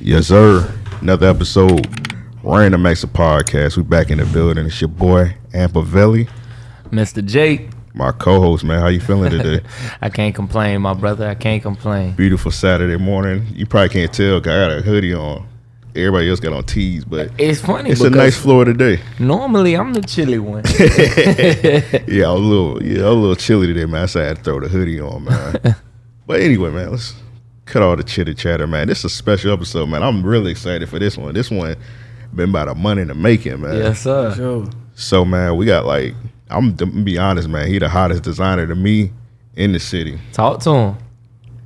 Yes, sir. Another episode, Random Acts of Podcast. We back in the building. It's your boy, Ampavelli. Mr. Jake. My co-host, man. How you feeling today? I can't complain, my brother. I can't complain. Beautiful Saturday morning. You probably can't tell 'cause I got a hoodie on. Everybody else got on tees, but It's funny it's a because nice Florida day. normally I'm the chilly one. Yeah, I was a little, yeah, I was a little chilly today, man. So I had to throw the hoodie on, man. but anyway, man, let's cut all the chitter chatter, man. This is a special episode, man. I'm really excited for this one. This one been about a month in the making, man. yes, sir. Sure. So man, we got like I'm to be honest, man. He the hottest designer to me in the city. Talk to him.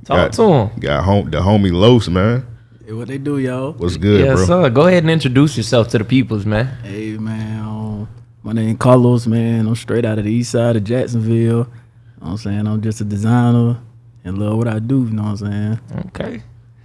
Talk Got- to him. Got home the homie Los, man. Hey, what they do, y'all? What's good, yes, bro? sir. Go ahead and introduce yourself to the peoples, man. Hey, man. Um, my name Carlos, man. I'm straight out of the east side of Jacksonville. You know what I'm saying? I'm just a designer and love what I do. You know what I'm saying? Okay.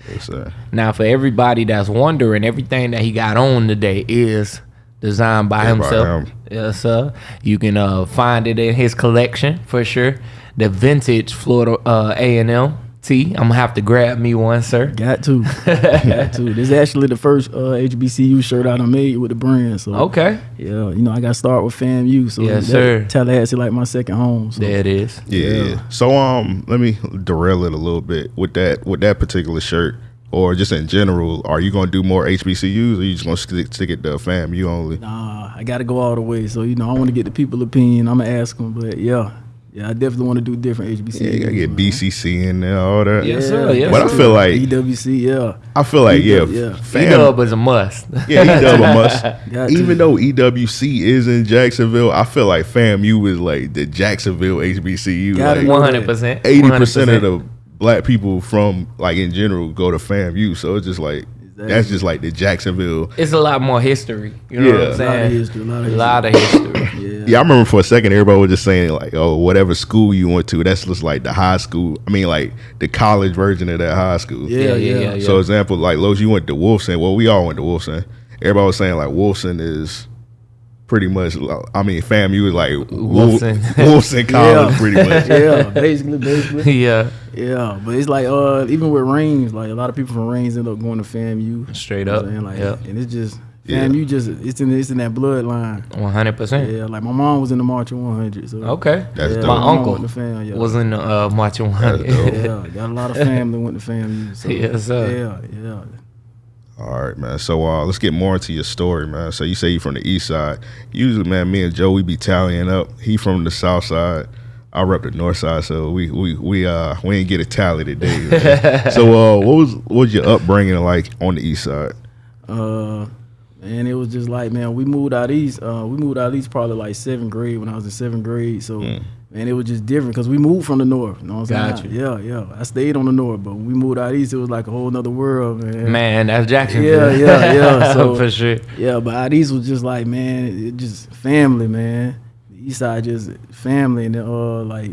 Yes, sir. Now, for everybody that's wondering, everything that he got on today is designed by Yeah, by himself. him. Yes, sir. You can uh, find it in his collection for sure. The vintage Florida uh, A&M tee. I'm gonna have to grab me one, sir. Got to. Got to. This is actually the first uh, HBCU shirt I done made with the brand. So, Okay. yeah, you know, I got to start with FAMU. So, Yes, that- sir. Tallahassee like my second home. So, There it is. Yeah. Yeah. So um, let me derail it a little bit with that with that particular shirt, or just in general. Are you gonna do more HBCUs, or you just gonna stick, stick it to FAMU only? Nah, I got to go all the way. So, you know, I want to get the people opinion. I'm going to ask them. But, yeah. Yeah, I definitely want to do different HBCUs. Yeah, you gotta get man. BCC in there, all that. Yes, sir. Yes, But I feel like EWC, yeah. I feel like yeah, yeah. fam, E-Dub is a must. Yeah, E-Dub a must. Got Even to. though EWC is in Jacksonville, I feel like FAMU is like the Jacksonville HBCU. Gotta Like. One hundred percent. eighty percent of the black people from like in general go to FAMU. So it's just like that's just like the Jacksonville. It's a lot more history. You know Yeah. what I'm A lot of saying? history, a lot of A lot of history. Yeah. Yeah, I remember for a second everybody was just saying like, oh, whatever school you went to, that's just like the high school. I mean, like the college version of that high school. Yeah, yeah, yeah. So example, like Los, you went to Wolfson. Well, we all went to Wolfson. Everybody was saying like Wolfson is pretty much. I mean, FAMU is like Wolfson. Wolfson, Wolfson College, Yeah. pretty much. yeah, basically, basically. yeah, Yeah, but it's like uh, even with Raines, like a lot of people from Raines end up going to FAMU. straight You know up. what I'm? Like, yeah, and it's just Yeah. FAMU just it's in it's in that bloodline. one hundred percent. Yeah, like my mom was in the Marching 100. So Okay. That's yeah, dope. My mom uncle went to fam, yeah. Was in the uh, marching one. That's dope. yeah, got a lot of family went to FAMU. So Yes, sir. Yeah, yeah. All right, man. So uh, let's get more into your story, man. So you say you're from the east side. Usually, man, me and Joe we be tallying up. He from the south side. I rep the north side, so we we we uh we ain't get a tally today. so uh, what was what was your upbringing like on the east side? Uh, and it was just like, man, we moved out east. Uh, we moved out east probably like seventh grade when I was in seventh grade. So, Mm. Man, it was just different because we moved from the north. You know what I'm saying? Yeah, yeah. I stayed on the north, but when we moved out east, it was like a whole nother world, man. Man, that's Jackson. Yeah, yeah, yeah. So- for sure. Yeah, but out east was just like, man, it just family, man. The east side just family, and then, uh, like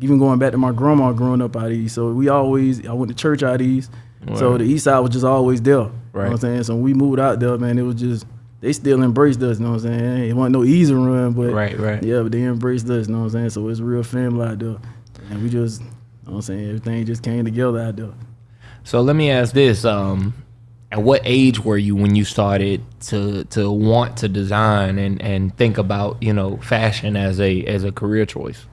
even going back to my grandma growing up out east. So we always, I went to church out east. So the east side was just always there. You know Right. what I'm saying? So when we moved out there, man, it was just they still embraced us. You know what I'm saying? It wasn't no easy run, but Right, right. yeah, but they embraced us. You know what I'm saying? So it's real family out there, and we just, you know what I'm saying, everything just came together out there. So let me ask this: um, At what age were you when you started to to want to design and and think about you know fashion as a as a career choice?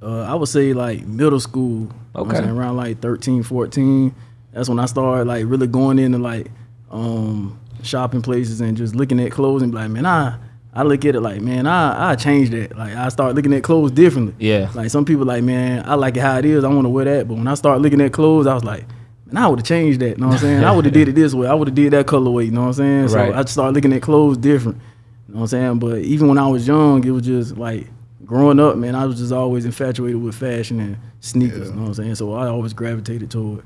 Uh, I would say like middle school. you know Okay. around like 13, 14. That's when I started like really going into like um, shopping places and just looking at clothes and be like, man, I I look at it like, man, I I change that. Like I start looking at clothes differently. Yeah. Like some people like, man, I like it how it is. I want to wear that. But when I start looking at clothes, I was like, man, I would have changed that. You know what I'm saying? I would have did it this way. I would have did that colorway. You know what I'm saying? Right. So I started looking at clothes different. You know what I'm saying? But even when I was young, it was just like growing up, man, I was just always infatuated with fashion and sneakers. You know what I'm saying? So I always gravitated toward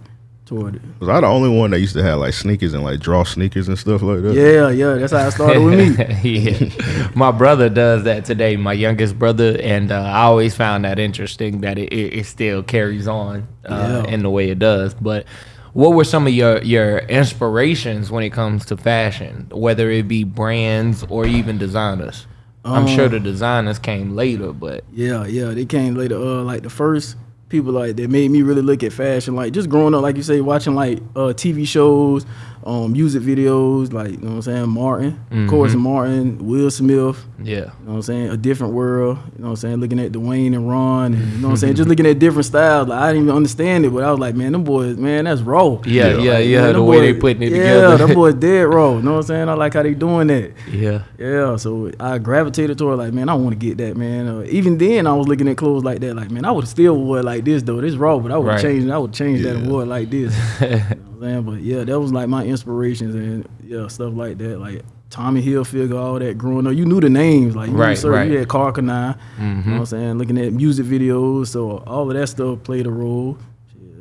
toward it. Was I the only one that used to have like sneakers and like draw sneakers and stuff like that? Yeah, yeah, that's how it started with me. yeah, my brother does that today. My youngest brother, and uh, I always found that interesting that it, it, it still carries on uh, Yeah. in the way it does. But what were some of your your inspirations when it comes to fashion, whether it be brands or even designers? I'm sure the designers came later, but Yeah, yeah, they came later. Uh, like the first people like that made me really look at fashion. Like just growing up, like you say, watching like uh TV shows, um, music videos, like you know what I'm saying, Martin, of course, Martin, Will Smith. Yeah. You know what I'm saying? A different world. You know what I'm saying? Looking at Dwayne and Ron. And, you know what I'm saying? Just looking at different styles. Like, I didn't even understand it, but I was like, man, them boys, man, that's raw. Yeah, yeah, yeah. Man, the them way they boys- putting it yeah, together. them boys dead raw. You know what I'm saying? I like how they doing that. yeah. Yeah, so I gravitated toward like, man, I want to get that, man. Uh, even then, I was looking at clothes like that, like, man, I would still wore it like this though. This raw, but I would Right. change. I would change that and Yeah. wore it like this. you know what I'm saying? But yeah, that was like my inspirations and yeah, stuff like that. Like Tommy Hilfiger, all that growing up. You knew the names, like you Right, research, right. You had Karl Kani. You know what I'm saying? Looking at music videos, so all of that stuff played a role.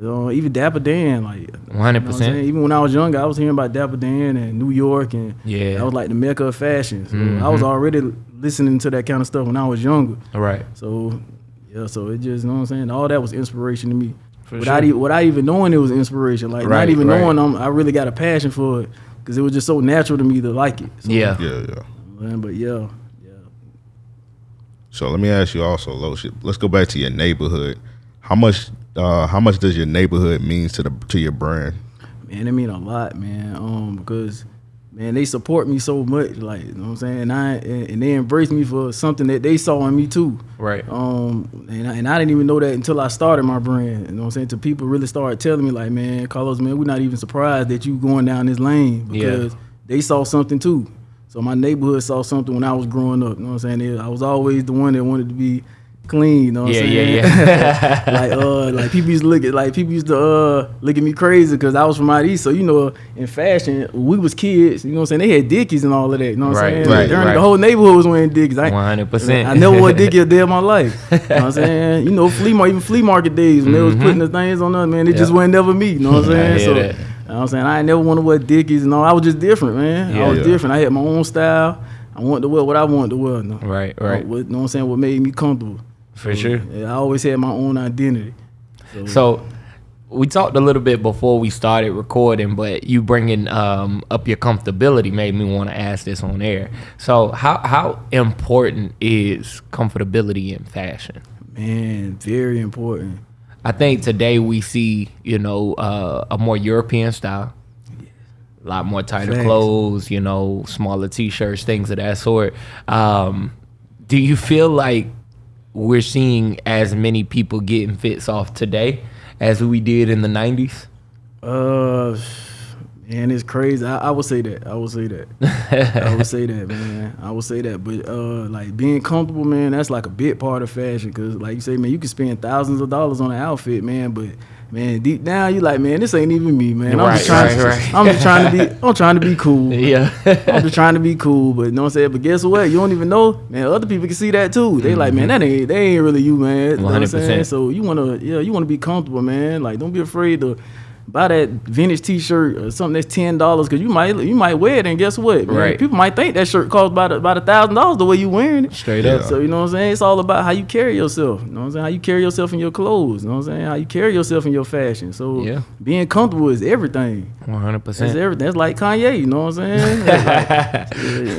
Uh, even Dapper Dan, like. you know 100%. Even when I was younger, I was hearing about Dapper Dan and New York, and Yeah. that was like the mecca of fashion. So I was already listening to that kind of stuff when I was younger. Right. So yeah, so it just you know what I'm saying. All that was inspiration to me. For without sure. even without even knowing it was inspiration, like Right, not even right. knowing I'm, I really got a passion for it because it was just so natural to me to like it. So, Yeah. Yeah, yeah. man, but yeah, yeah. So let me ask you also, Loship. Let's go back to your neighborhood. How much uh how much does your neighborhood means to the to your brand? man, it mean a lot, man. Um, because man, they support me so much, like you know what I'm saying. And I and, they embrace me for something that they saw in me too. Right. Um, and I, and I didn't even know that until I started my brand. You know what I'm saying? Till people really started telling me, like, man, Carlos, man, we're not even surprised that you going down this lane Yeah. because they saw something too. So my neighborhood saw something when I was growing up. You know what I'm saying? I was always the one that wanted to be clean. You know what Yeah, I'm yeah, saying? yeah. like uh, like people used to look at like people used to uh look at me crazy because I was from out east. So you know, in fashion, we was kids. You know what I'm saying? They had Dickies and all of that. You know what Right, I'm saying? right, During- right. The whole neighborhood was wearing Dickies. 100%. I never wore Dickies a day of my life. You know what I'm saying? You know, flea market, even flea market days when they was putting the things on us, man, it just Mm-hmm. Yeah. wasn't never me. You know what I'm saying? so, that. you know what I'm saying? I ain't never want to wear Dickies and all. I was just different, man. Yeah. I was Yeah. different. I had my own style. I wanted to wear what I wanted to wear. No. Right, right. What, you know what I'm saying? What made me comfortable. For sure. I always had my own identity. So we talked a little bit before we started recording, but you bringing um, up your comfortability made me want to ask this on air. So how how important is comfortability in fashion? Man, very important. I think today we see you know uh, a more European style, a lot more tighter Facts. clothes, you know, smaller t-shirts, things of that sort. Um, do you feel like we're seeing as many people getting fits off today as we did in the '90s? Uh, man, it's crazy. I, I would say that. I would say that. I would say that, man. I would say that. But uh, like being comfortable, man, that's like a big part of fashion. Cause like you say, man, you can spend thousands of dollars on an outfit, man, but man, deep down you like, man, this ain't even me, man. I'm Right, just trying. right, right. I'm just trying to be. I'm trying to be cool. Yeah. I'm just trying to be cool, but you know what I'm saying. But guess what? You don't even know, man. Other people can see that too. They like, man, that ain't they ain't really you, man. You know what I'm 100%. saying? So you wanna, yeah, you wanna be comfortable, man. Like, don't be afraid to buy that vintage T-shirt or something that's ten dollars because you might you might wear it and guess what? Man, Right. People might think that shirt costs about about a thousand dollars the way you're wearing it. Straight Yeah. up. So you know what I'm saying? It's all about how you carry yourself. You know what I'm saying? How you carry yourself in your clothes. You know what I'm saying? How you carry yourself in your fashion. So Yeah. being comfortable is everything. One hundred That's percent. everything. That's like Kanye, you know what I'm saying?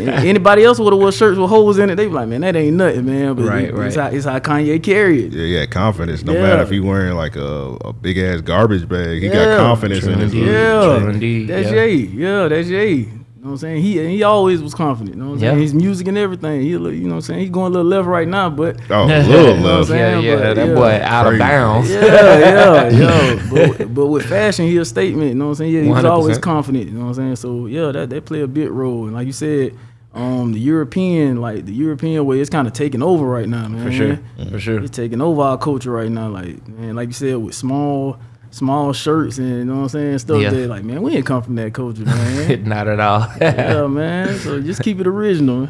Like- anybody else would have wore shirts with holes in it, They'd be like, man, that ain't nothing, man. But Right, it- it's, right. how, it's how Kanye carry it. Yeah, yeah, confidence. No Yeah. matter if he wearing like a, a big ass garbage bag, he Yeah. got confidence in his Yeah, True indeed, that's yeah. Jay. Yeah, that's Jay. You know what I'm saying? He he always was confident. You know what I'm saying? Yeah. His music and everything. He, you know what I'm saying? He's going a little left right now, but Oh, Yeah. little You know what I'm saying? Yeah, yeah, But, that yeah. boy out of bounds. yeah, yeah, yeah. But, but with fashion, he a statement. You know what I'm saying? Yeah, he was 100%. always confident. You know what I'm saying? So yeah, that that play a big role. And like you said, um, the European, like the European way, it's kind of taking over right now, man. For sure. For sure. It's taking over our culture right now. Like man, like you said, with small. Small shirts and you know what I'm saying stuff Yeah. that like man we ain't come from that culture man Not at all. yeah man so just keep it original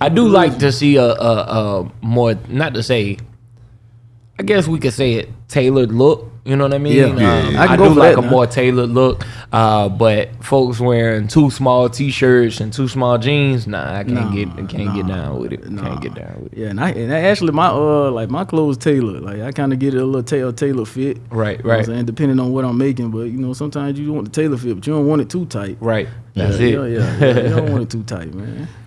I do like to see a, a, a more, not to say, I guess we could say it tailored look. You know what I mean? Yeah. Um, Yeah, yeah. I, I can do go for like that a now. more tailored look. Uh, but folks wearing too small t-shirts and too small jeans, nah, I can't Nah, get, I can't get down with it. nah. Can't get down with it. Yeah, and I and actually my uh like my clothes tailored. Like I kind of get it a little tailor tailor fit. Right, You know right, saying? Depending on what I'm making, but you know sometimes you want the tailor fit, but you don't want it too tight. right. That's yeah, it. Yeah, yeah, You don't want it too tight, man.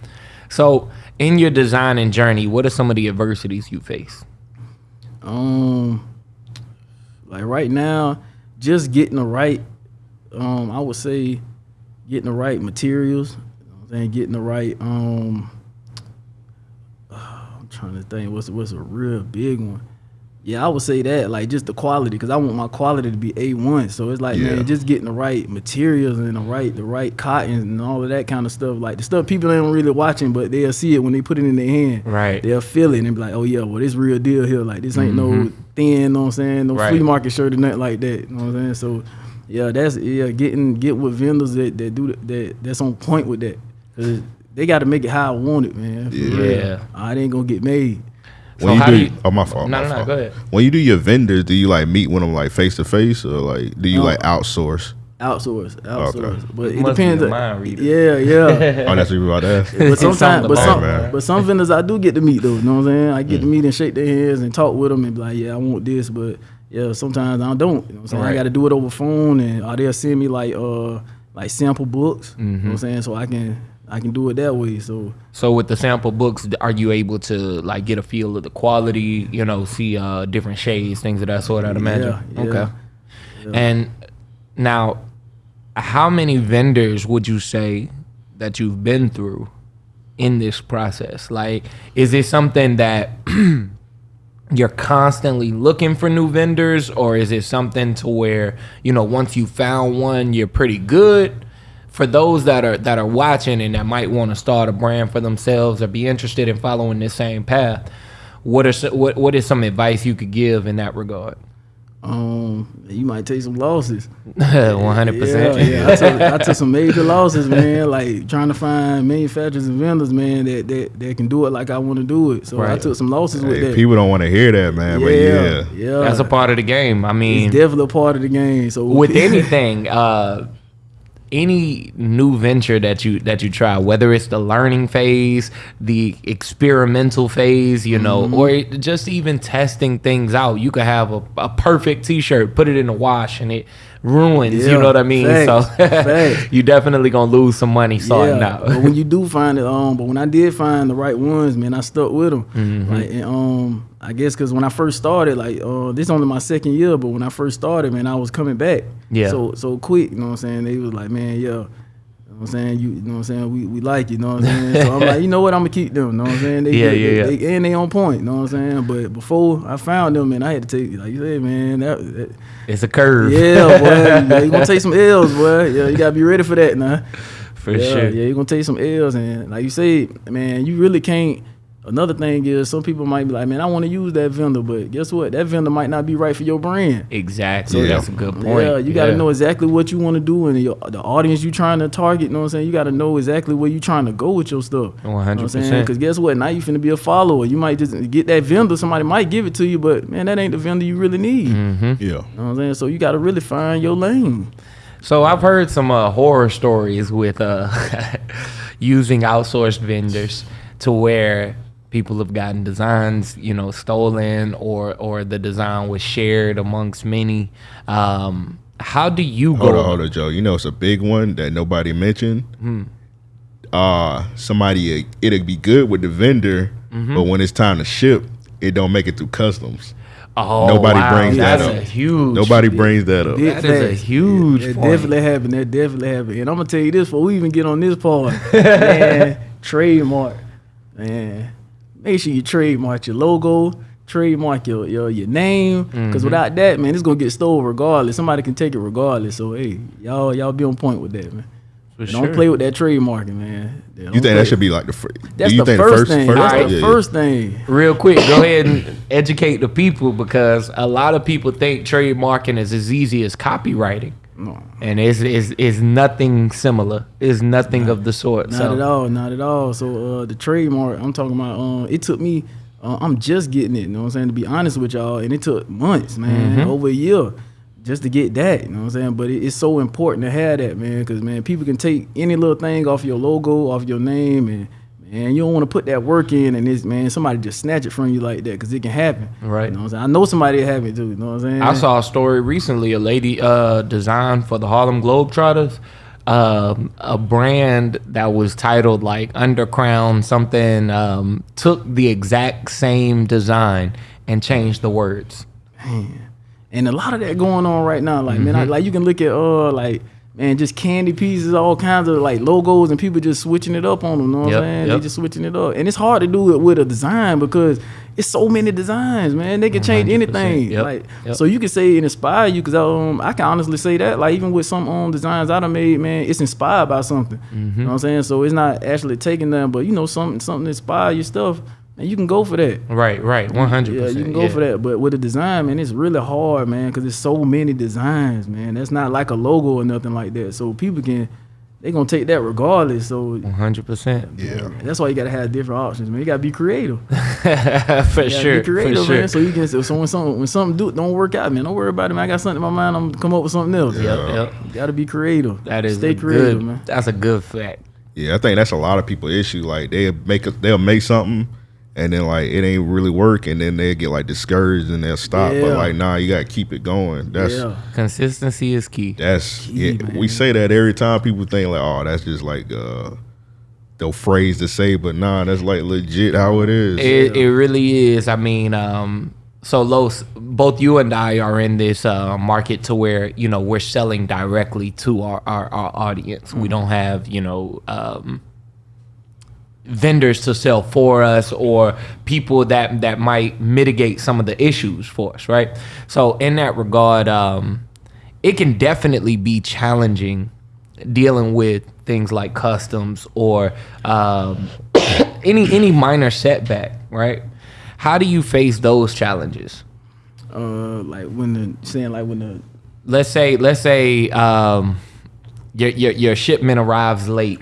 So, in your designing journey, what are some of the adversities you face? Um, like right now, just getting the right. Um, I would say getting the right materials. You know saying getting the right. Um, I'm trying to think. What's what's a real big one? Yeah, I would say that like just the quality because I want my quality to be a one. So it's like Yeah. man, just getting the right materials and the right the right cotton and all of that kind of stuff. Like the stuff people ain't really watching, but they'll see it when they put it in their hand. Right. They'll feel it and be like, oh yeah, well this real deal here. Like this ain't no thin, know what I'm saying? No Mm-hmm. Right. flea market shirt or nothing like that. You know what I'm saying? So yeah, that's yeah, getting get with vendors that, that do that, that that's on point with that. Cause they got to make it how I want it, man. Yeah. real. Yeah. Uh, ain't gonna get made. So When you how do, do you- oh my fault. No, my no, no, fault. go ahead. When you do your vendors, do you like meet with them like face to face or like do you No. like outsource? Outsource, outsource. But it Must be depends. a mind reader. Yeah, yeah. oh, that's what you about to ask. but sometimes, but some, it, man. but some vendors I do get to meet though. You know what I'm saying? I get to meet and shake their hands and talk with them and be like, yeah, I want this, but yeah, sometimes I don't. You know what I'm saying? Right. I got to do it over phone and or they'll send me like uh like sample books. You know what I'm saying? So I can I can do it that way. So So with the sample books, are you able to like get a feel of the quality? You know, see uh, different shades, things of that sort. I'd imagine. Yeah, yeah, okay. And now, how many vendors would you say that you've been through in this process? Like, is it something that you're constantly looking for new vendors, or is it something to where you know once you found one, you're pretty good? For those that are that are watching and that might want to start a brand for themselves or be interested in following this same path, what are what what is some advice you could give in that regard? um you might take some losses. One hundred percent. yeah. I took, I took some major losses, man. Like trying to find manufacturers and vendors, man, that that, that can do it like I want to do it. So I took some losses with that. people don't want to hear that, man. But yeah, yeah. That's a part of the game. I mean, It's definitely a part of the game. So with anything uh any new venture that you that you try whether it's the learning phase the experimental phase you know Mm-hmm. or it- just even testing things out you could have a, a perfect t-shirt put it in the wash and it ruins you know what i mean so facts, facts. you definitely gonna lose some money sorting yeah, out but when you do find it, um, but when I did find the right ones, man, I stuck with them. Mm-hmm. Like, and, um, I guess because when I first started, like, uh, this is only my second year, but when I first started, man, I was coming back. Yeah. So so quick, you know what I'm saying? They was like, man, yeah. You know what I'm saying? You, you know what I'm saying? We, we like you, know what I'm saying? So I'm like, you know what? I'm gonna keep them, you know what I'm saying? They, Yeah, they, yeah, yeah. they- and they on point, you know what I'm saying? But before I found them, man, I had to take, like you said, man, that, that it's a curve yeah, boy, yeah, you gonna take some L's, boy. Yeah, you gotta be ready for that now. for yeah, sure Yeah, you're gonna take some L's and like you say, man, you really can't another thing is some people might be like, man, I want to use that vendor, but guess what? That vendor might not be right for your brand. exactly Yeah. that's a good point Yeah, you gotta know exactly what you want to do and your, the audience you're trying to target. You know what I'm saying? You gotta know exactly where you're trying to go with your stuff. 100%. Because guess what? Now you finna be a follower. You might just get that vendor. Somebody might give it to you, but man, that ain't the vendor you really need. Mm-hmm. yeah. You know what I'm saying? So you gotta really find your lane. So I've heard some uh, horror stories with uh, using outsourced vendors to where people have gotten designs, you know, stolen or or the design was shared amongst many. Um, how do you Hold go? on, hold on, Joe. You know it's a big one that nobody mentioned. Hmm. Uh somebody it'll be good with the vendor, Mm-hmm. but when it's time to ship, it don't make it through customs. Oh, Nobody wow, brings that that's up. a huge. Nobody brings that up. Big That is a huge That point. definitely happened. That definitely happened. And I'm gonna tell you this before we even get on this part, man. trademark, man. Make sure you trademark your logo, trademark your your, your name, because Mm-hmm. without that, man, it's gonna get stolen regardless. Somebody can take it regardless. So hey, y'all y'all be on point with that, man. For Don't play with that trademarking, man. Yeah, You think play- that should be like the first? That's do you the think first, thing. That's Alright. the Yeah, first thing. Real quick, go ahead and educate the people because a lot of people think trademarking is as easy as copywriting. No. And it's, it's, it's nothing similar. It's nothing of the sort. Not so at all, not at all. So uh, the trademark, I'm talking about. Um, it took me. Uh, I'm just getting it. You know what I'm saying? To be honest with y'all, and it took months, man, Mm-hmm. over a year, just to get that. You know what I'm saying? But it, it's so important to have that, man, because man, people can take any little thing off your logo, off your name, and man, you don't want to put that work in, and this man, somebody just snatch it from you like that, because it can happen. Right. You know what I'm saying? I know somebody that have it too. You know what I'm saying? I saw a story recently. A lady uh, designed for the Harlem Globetrotters um, a brand that was titled like Undercrown something. Um, took the exact same design and changed the words. Man. And a lot of that going on right now. Like, man, I, Mm-hmm. like you can look at uh like man, just candy pieces, all kinds of like logos, and people just switching it up on them. You know what Yep, I'm saying? yep. They just switching it up, and it's hard to do it with a design because it's so many designs, man. They can change anything. yep, Like, so you can say it inspire you because um, I can honestly say that. Like, even with some um designs I done made, man, it's inspired by something. Mm-hmm. You know what I'm saying? So it's not actually taking them, but you know, something something inspire your stuff, and you can go for that. Right, right, one hundred Yeah, percent. you can go for that. But with a design, man, it's really hard, man, because there's so many designs, man. That's not like a logo or nothing like that. So people can, they gonna take that regardless. So One hundred percent. Yeah. that's why you gotta have different options, man. You gotta be creative. For You gotta sure, be creative, for sure. man. So you can. So when something when something do don't work out, man, don't worry about it. Man. I got something in my mind. I'm gonna come up with something else. Yep, yep. You gotta be creative. That is stay creative, good. man. That's a good fact. Yeah, I think that's a lot of people issue. Like they make a, they'll make something, and then like it ain't really work, and then they get like discouraged and they'll stop. Yeah. But like, nah, you gotta keep it going. That's yeah. Consistency is key. that's Key, yeah. man. We say that every time people think like, oh, that's just like uh, the phrase to say, but nah, that's like legit how it is. It, it really is. I mean, um, so Los, both you and I are in this uh, market to where you know we're selling directly to our our, our audience. We don't have you know. Um, vendors to sell for us or people that that might mitigate some of the issues for us right? So in that regard um it can definitely be challenging dealing with things like customs or um any any minor setback right? How do you face those challenges? Uh, like when the saying like when the let's say let's say um your your, your shipment arrives late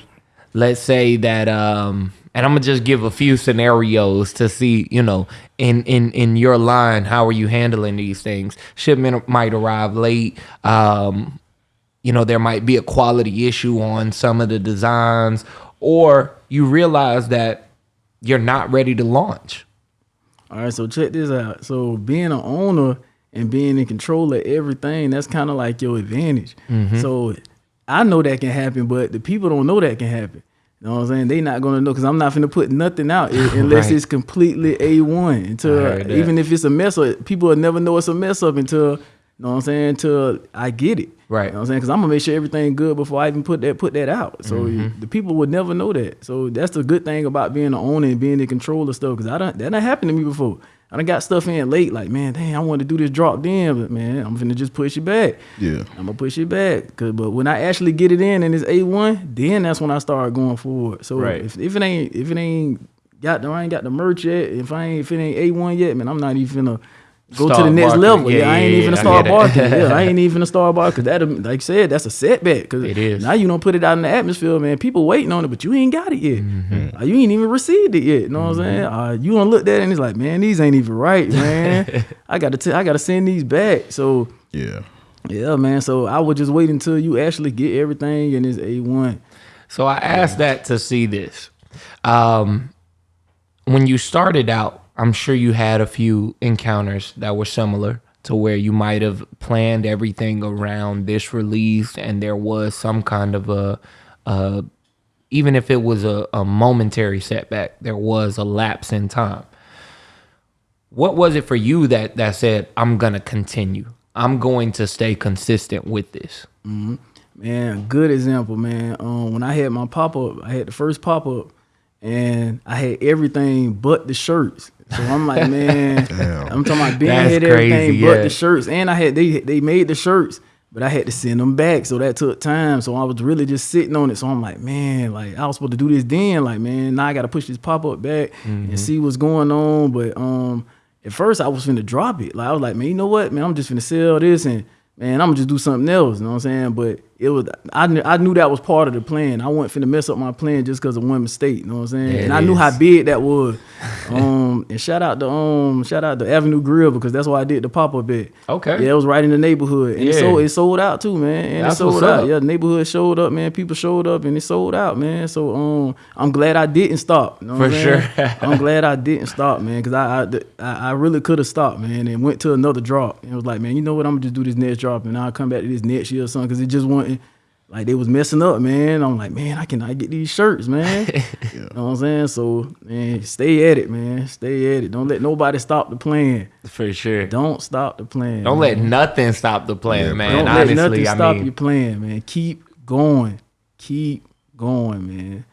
let's say that um and i'm gonna just give a few scenarios to see you know in in in your line how are you handling these things shipment might arrive late um you know there might be a quality issue on some of the designs or you realize that you're not ready to launch All right, so check this out. So being an owner and being in control of everything, that's kind of like your advantage. Mm-hmm. So I know that can happen, but the people don't know that can happen. You know what I'm saying? They not gonna know because I'm not gonna put nothing out unless Right. it's completely A1. Until I heard that. even if it's a mess up, people will never know it's a mess up until you know what I'm saying. Until I get it. Right. You know what I'm saying? Because I'm gonna make sure everything good before I even put that put that out. So Mm-hmm. the people would never know that. So that's the good thing about being the owner and being in control of stuff. Because I don't that not happened to me before. I done got stuff in late. Like man, dang, I want to do this drop then, but man, I'm finna just push it back. Yeah. I'm gonna push it back. Cause, but when I actually get it in and it's A1, then that's when I start going forward. So Right. if, if it ain't if it ain't got the I ain't got the merch yet, if I ain't if it ain't A1 yet, man, I'm not even finna go to the next barking. level. Yeah, Yeah, I ain't even I gonna start get it. barking. yeah, I ain't even a star start barking. Cause that like you said, that's a setback. Cause It is. now you don't put it out in the atmosphere, man. People waiting on it, but you ain't got it yet. Mm-hmm. Uh, you ain't even received it yet. You know what I'm saying? Uh, you gonna look at it and it's like, man, these ain't even right, man. I gotta t- I gotta send these back. So Yeah. yeah, man. So I would just wait until you actually get everything and it's A one. So I asked that to see this. Um, when you started out, I'm sure you had a few encounters that were similar to where you might have planned everything around this release, and there was some kind of a, uh, even if it was a, a momentary setback, there was a lapse in time. What was it for you that that said, "I'm gonna continue. I'm going to stay consistent with this"? Man, good example, man. Um, when I had my pop up, I had the first pop up, and I had everything but the shirts. So I'm like, man, I'm talking about being That's had everything crazy, but yeah. the shirts, and I had they they made the shirts, but I had to send them back, so that took time. So I was really just sitting on it. So I'm like, man, like I was supposed to do this then, like man, now I got to push this pop up back Mm-hmm. and see what's going on. But um, at first I was finna drop it. Like I was like, man, you know what, man, I'm just finna sell this and man, I'm gonna just do something else. You know what I'm saying? But it was I knew, I knew that was part of the plan. I wasn't finna mess up my plan just because of one mistake. You know what I'm saying? There and I knew how big that was. um, and shout out to um, shout out to Avenue Grill because that's why I did the pop up at. Okay. Yeah, it was right in the neighborhood, and it sold it sold out too, man. And That's it sold what's out. up. Yeah, the neighborhood showed up, man. People showed up, and it sold out, man. So um, I'm glad I didn't stop. You know For sure. I'm glad I didn't stop, man, because I, I I really could have stopped, man, and went to another drop. And it was like, man, you know what? I'm gonna just do this next drop, and I'll come back to this next year or something, because it just wasn't like they was messing up, man. I'm like, man, I cannot get these shirts, man. You know what I'm saying? So, man, stay at it, man. Stay at it. Don't let nobody stop the plan. For sure. Don't stop the plan. Don't man. let nothing stop the plan, Yeah, man. Don't let nothing I stop mean, your plan, man. Keep going, keep going, man.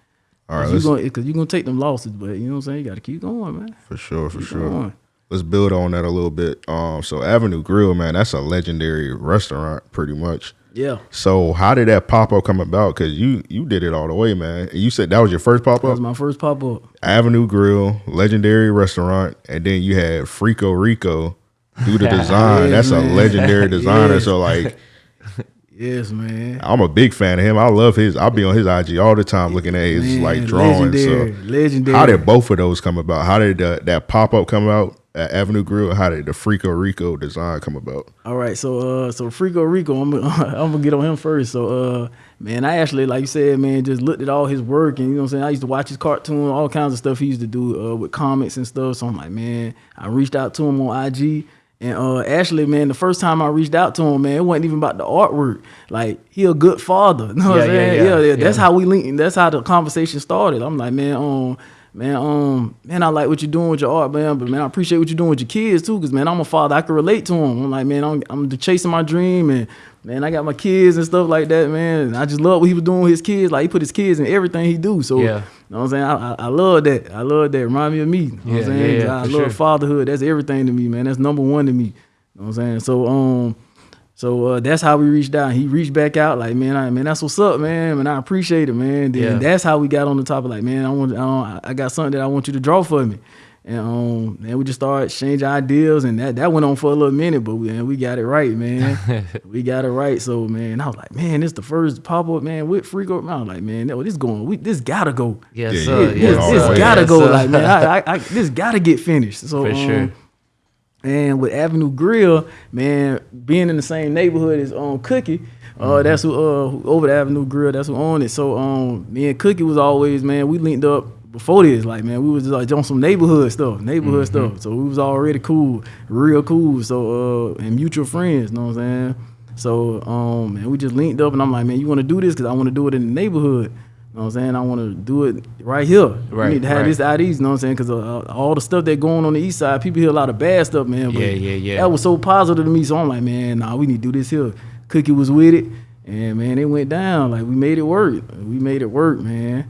All right, Cause let's, you gonna, cause you gonna take them losses, but you know what I'm saying. You got to keep going, man. for sure, for Keep sure. going. Let's build on that a little bit. Um, so Avenue Grill, man, that's a legendary restaurant, pretty much. Yeah, So how did that pop up come about? Because you you did it all the way, man. You said that was your first pop up. that was my first pop up. Avenue Grill, legendary restaurant, and then you had Freako Rico do the design. Yes, That's a legendary designer. Yes. So like, Yes, man. I'm a big fan of him. I love his. I'll be on his IG all the time looking at his Man, like drawings. Legendary, So legendary. how did both of those come about? How did the, that pop up come about at Avenue Grill? How did the Freako Rico design come about? All right, so uh, so Freako Rico, I'm gonna, I'm gonna get on him first. So uh, man, I actually like you said, man, just looked at all his work, and you know what I'm saying. I used to watch his cartoon, all kinds of stuff he used to do uh, with comics and stuff. So I'm like, man, I reached out to him on IG. And uh, actually, man, the first time I reached out to him, man, it wasn't even about the artwork. Like he a good father. You know what I'm Yeah, yeah, yeah, yeah, That's yeah. how we linked. That's how the conversation started. I'm like, man, um, man, um, man, I like what you're doing with your art, man. But man, I appreciate what you're doing with your kids too, cause man, I'm a father. I can relate to them. I'm like, man, I'm, I'm chasing my dream, and man, I got my kids and stuff like that, man. And I just love what he was doing with his kids. Like he put his kids in everything he do. So, Yeah. you know what I'm saying? I, I, I love that. I love that. Remind me of me. You know what Yeah, I'm saying? yeah, yeah, I love sure. fatherhood. That's everything to me, man. That's number one to me. You know what I'm saying? So, um. So uh, that's how we reached out. He reached back out, like man, I, man, that's what's up, man, and I appreciate it, man. Then Yeah. that's how we got on the topic, like man, I want, I, don't- I got something that I want you to draw for me, and um, and we just started exchanging ideas, and that that went on for a little minute, but we, we got it right, man. we got it right. So man, I was like, man, this the first pop up, man, with Freako. Man, I was like, man, no, this going, we this gotta go. Yes, Yeah, sir. yeah, Yes, this all this the gotta Yes, go. sir. Like man, I, I, I, this gotta get finished. So For um, sure. And with Avenue Grill, man, being in the same neighborhood as um Cookie, uh, that's who uh who, over the Avenue Grill, that's who owned it. So um, me and Cookie was always man, we linked up before this, like man, we was just like on some neighborhood stuff, neighborhood stuff. So we was already cool, real cool. So uh, and mutual friends, you know what I'm saying? So um, and we just linked up, and I'm like, man, you want to do this because I want to do it in the neighborhood. You know what I'm saying? I want to do it right here. Right, We need to have right. this out east, you know what I'm saying? Because uh, all the stuff that going on the east side, people hear a lot of bad stuff, man. But Yeah, yeah, yeah. That was so positive to me. So I'm like, man, nah, we need to do this here. Cookie was with it, and man, it went down. Like we made it work. We made it work, man.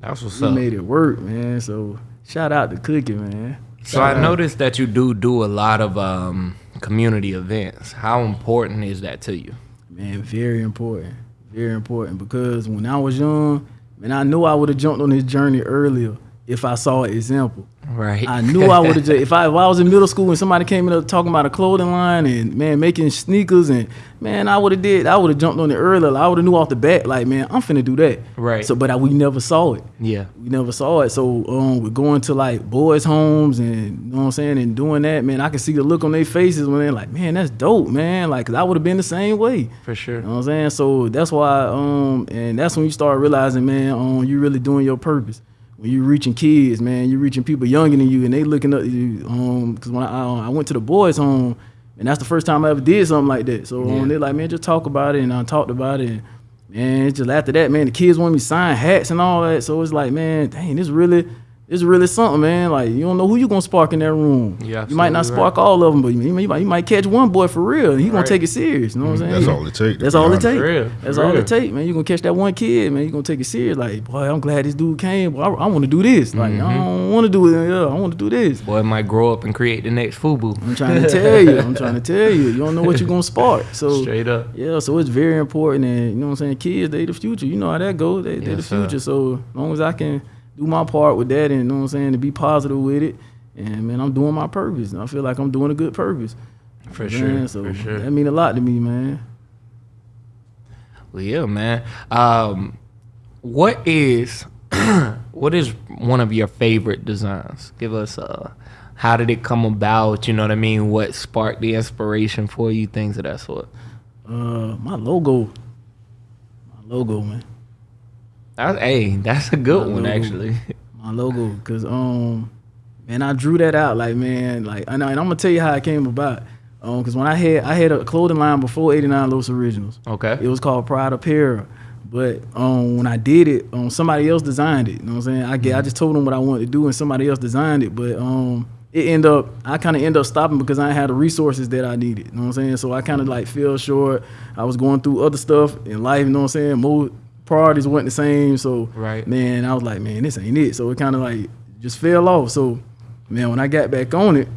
That's what's We up. We made it work, man. So shout out to Cookie, man. So I noticed that you do do a lot of um, community events. How important is that to you? Man, very important. Very important because when I was young, man, I knew I would have jumped on this journey earlier if I saw an example. Right. I knew I would have. If I if I was in middle school and somebody came in up talking about a clothing line and man making sneakers and man I would have did I would have jumped on it earlier. I would have knew off the bat like man I'm finna do that. Right. So but I, we never saw it. yeah. We never saw it. So um, we're going to like boys' homes and you know what I'm saying and doing that man. I can see the look on their faces when they're like man that's dope man. Like 'cause I would have been the same way. For sure. You know what I'm saying? So that's why, um, and that's when you start realizing, man, um, you really doing your purpose. When you reaching kids, man, you reaching people younger than you, and they looking up to you. Um, because when I, I I went to the boys' home, and that's the first time I ever did something like that. So Yeah. um, they're like, man, just talk about it, and I talked about it. And, it's just after that, man, the kids want me to sign hats and all that. So it's like, man, dang, this really. This really something, man. Like you don't know who you gonna spark in that room. Yeah, you might not absolutely right. spark all of them, but you, you, might, you might catch one boy for real. And he gonna take it serious. You know what I'm saying? That's all it takes. That's be all it honest. takes. For real, That's all it takes, man. You gonna catch that one kid, man. You gonna take it serious. Like, boy, I'm glad this dude came. Boy, I, I want to do this. Like, I Mm-hmm. don't want to do it. Yeah, I want to do this. Boy might grow up and create the next FUBU. I'm trying to tell you. I'm trying to tell you. You don't know what you're gonna spark. So Straight up. yeah, so it's very important, and you know what I'm saying. Kids, they the future. You know how that goes. They they the Yes, sir. future. So as long as I can do my part with that, and you know what I'm saying, to be positive with it, and man, I'm doing my purpose. And I feel like I'm doing a good purpose. For Man, sure. So for sure. that mean a lot to me, man. Well, yeah, man. Um, what is what is one of your favorite designs? Give us uh how did it come about? You know what I mean? What sparked the inspiration for you? Things of that sort. Uh, my logo, my logo, man. That, hey, that's a good My one logo. actually. my logo because um man i drew that out like man like and, I, and i'm gonna tell you how it came about um because when i had i had a clothing line before 89 los originals Okay. it was called pride apparel but um when i did it um somebody else designed it you know what i'm saying i get i just told them what i wanted to do and somebody else designed it but um it end up I kind of end up stopping because I had the resources that I needed. You know what I'm saying? So I kind of like fell short. I was going through other stuff in life. You know what I'm saying? More priorities weren't the same. So Right. man, I was like, man, this ain't it. So it kind of like just fell off. So man, when I got back on it,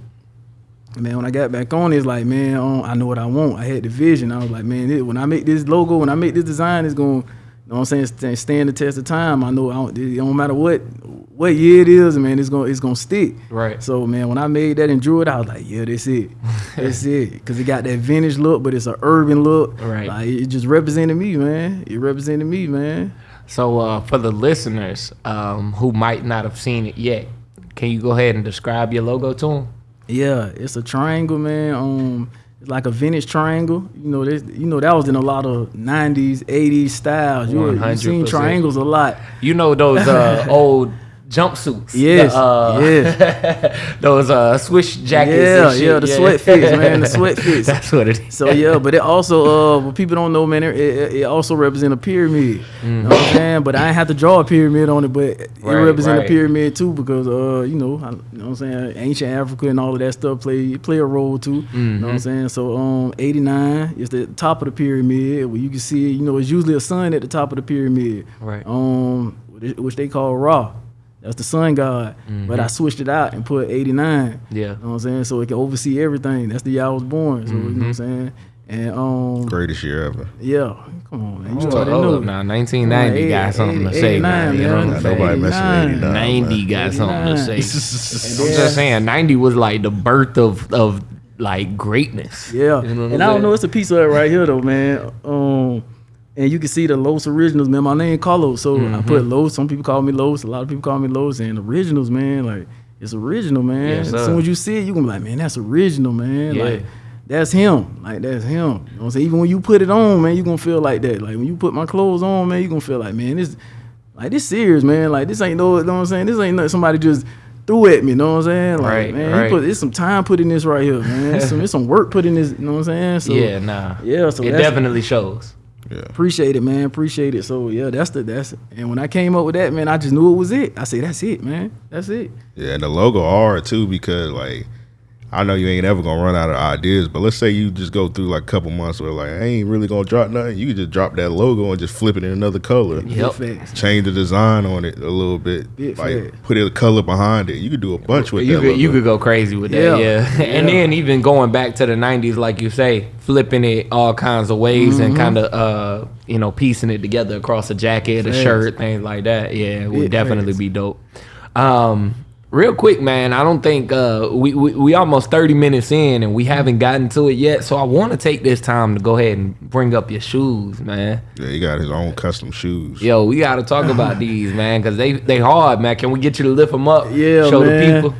man, when I got back on it, it's like, man, I know what I want. I had the vision. I was like, man, it, when I make this logo, when I make this design, it's going, to you know what I'm saying, stand, the test of time. I know I don't, it don't matter what what year it is, man, it's gonna it's gonna stick. Right. So man, when I made that and drew it, I was like, yeah, that's it, that's it, because it got that vintage look, but it's an urban look. Right. Like it just represented me, man. It represented me, man. So uh, for the listeners um, who might not have seen it yet, can you go ahead and describe your logo to them? Yeah, it's a triangle, man. Um, like a vintage triangle. You know, this, you know that was in a lot of '90s, '80s styles. You, you seen 100%. triangles a lot. You know those uh, old jumpsuits. the, Yes, uh, yes. those uh, swish jackets. Yeah, and shit. yeah, the sweat fits, man, the sweat fits. That's what it is. So yeah, but it also, uh, what people don't know, man, it, it, also represents a pyramid. You know what I'm saying? But I have to draw a pyramid on it, but it Mm-hmm. Right, a pyramid too because, uh, you know, I, you know what I'm saying? Ancient Africa and all of that stuff play play a role too. You know Mm-hmm. what I'm saying? So um, 89 is the top of the pyramid where you can see, you know, it's usually a sun at the top of the pyramid. Right. Um, which they call Ra. That's the sun god. But I switched it out and put 89. Mm-hmm. Yeah. You know what I'm saying? So it can oversee everything. That's the year I was born. So you know what Mm-hmm. I'm saying? And um Greatest year ever. yeah, come on, man. You Hold already up, know. now. 1990 Eight- got something to say, 89, man. You know what I'm man. Nah, nobody messing with 89. 90 got something to say. I'm just saying, 90 was like the birth of of like greatness. Yeah. You know what and I'm I don't know, saying? it's a piece of it right here though, man. Um and you can see the Los originals, man. My name Carlos, so Mm-hmm. I put Los. Some people call me Los. A lot of people call me Los. And originals, man, like it's original, man. Yes, as soon as you see it, you gonna be like, man, that's original, man. Yeah. Like that's him. Like that's him. You know what I'm saying? Even when you put it on, man, you gonna feel like that. Like when you put my clothes on, man, you gonna feel like, man, this like this serious, man. Like this ain't no, you know what I'm saying? This ain't nothing somebody just threw at me, you know what I'm saying? Like, Right, man, right. put it's some time put in this right here, man. It's some, it's some work put in this, you know what I'm saying? So yeah, nah. yeah, so it definitely shows. Yeah. appreciate it, man. Appreciate it. So yeah, that's the that's and when I came up with that, man, I just knew it was it. I say that's it, man. That's it. Yeah, and the logo hard too because like I know you ain't ever gonna run out of ideas, but let's say you just go through like a couple months where like I ain't really gonna drop nothing. You can just drop that logo and just flip it in another color. Yep. Change the design on it a little bit. Big like fact. put a color behind it. You could do a bunch with You that. could, you could go crazy with that, Yeah. yeah. And Yeah. then even going back to the '90s, like you say, flipping it all kinds of ways and Mm-hmm. kind of, uh, you know, piecing it together across a jacket, a shirt, things like that. Yeah, it would Big definitely facts. be dope. Um, real quick, man, I don't think uh, we, we we almost 30 minutes in and we haven't gotten to it yet. So I want to take this time to go ahead and bring up your shoes, man. Yeah, he got his own custom shoes. Yo, we got to talk about these, man, because they they hard, man. Can we get you to lift them up? Yeah, show man. the people.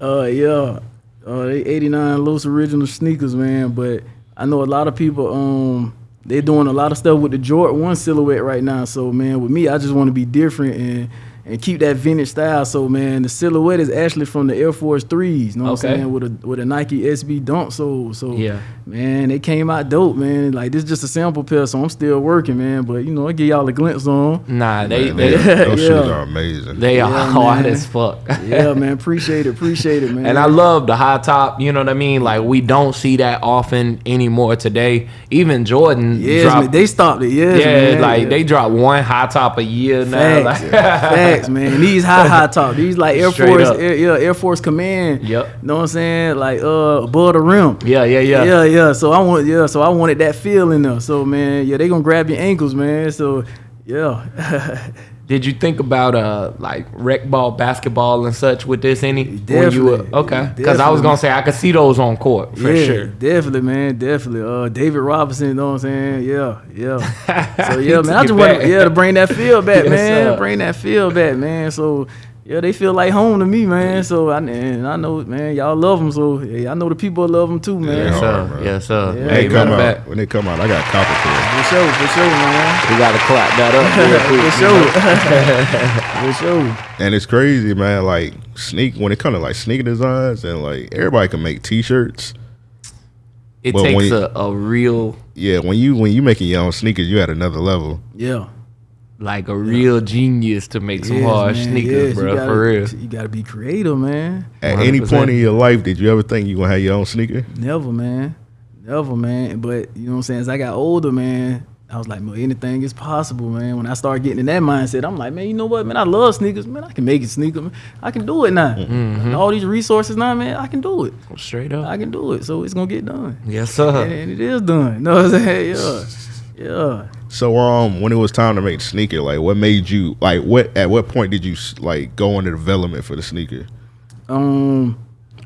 Uh yeah. Uh they 89 Los original sneakers, man. But I know a lot of people um they're doing a lot of stuff with the Jordan 1 silhouette right now. So man, with me, I just want to be different and and keep that vintage style. So man, the silhouette is actually from the Air Force threes. You know what Okay. I'm saying? With a with a Nike SB dunk sole. So Yeah. man, they came out dope, man. Like this is just a sample pair, so I'm still working, man. But you know, I give y'all a glimpse on. Nah, they Man, they, they- those shoes are amazing. They are Yeah, hard man. as fuck. Yeah, man. Appreciate it. Appreciate it, man. And I love the high top, you know what I mean? Like we don't see that often anymore today. Even Jordan Yes, dropped man, they stopped it. Yes, Yeah, man. like they drop one high top a year now. Facts, Like, facts, man. These high high top. These like Air Straight Force. Air, yeah, Air Force Command. Yep. Know what I'm saying? Like uh, above the rim. yeah, yeah, yeah. Yeah, yeah. So I want, yeah. So I wanted that feel in there. So man, yeah, they gonna grab your ankles, man. So yeah, Did you think about uh like rec ball, basketball, and such with this any? when you were- okay, because I was gonna say I could see those on court for yeah, sure. definitely, man, definitely. Uh, David Robinson, you know what I'm saying? Yeah, yeah. So yeah, man, I just want yeah, to bring that feel back, Yes, man. sir. Bring that feel back, man. So yeah, they feel like home to me, man. So I and I know, man, y'all love them. So yeah, I know the people love them too, man. Yeah. Yes, sir. man. Yes, sir. Yeah. When Hey, they come matter out, of fact, when they come out, I got copper to For sure, for sure, man. we gotta clap that up real quick. for you sure. for sure. And it's crazy, man. Like sneak when it comes to like sneaker designs and like everybody can make T-shirts. It But takes you- a, a real Yeah, when you when you making your own sneakers, you at another level. Yeah. Like a real genius to make some Yes, hard man, sneakers, yes, bro. gotta- for real. You gotta be creative, man. At any 100%. point in your life, did you ever think you gonna have your own sneaker? Never, man. Never, man. But you know what I'm saying? As I got older, man, I was like, well, anything is possible, man. When I started getting in that mindset, I'm like, man, you know what, man? I love sneakers, man. I can make it sneaker, man. I can do it now. Mm-hmm. All these resources now, man, I can do it. Straight up. I can do it. So it's gonna get done. yes, And, sir. and it is done. You know what I'm saying? Yeah. Yeah. So um, when it was time to make the sneaker, like what made you like what at what point did you like go into development for the sneaker? Um,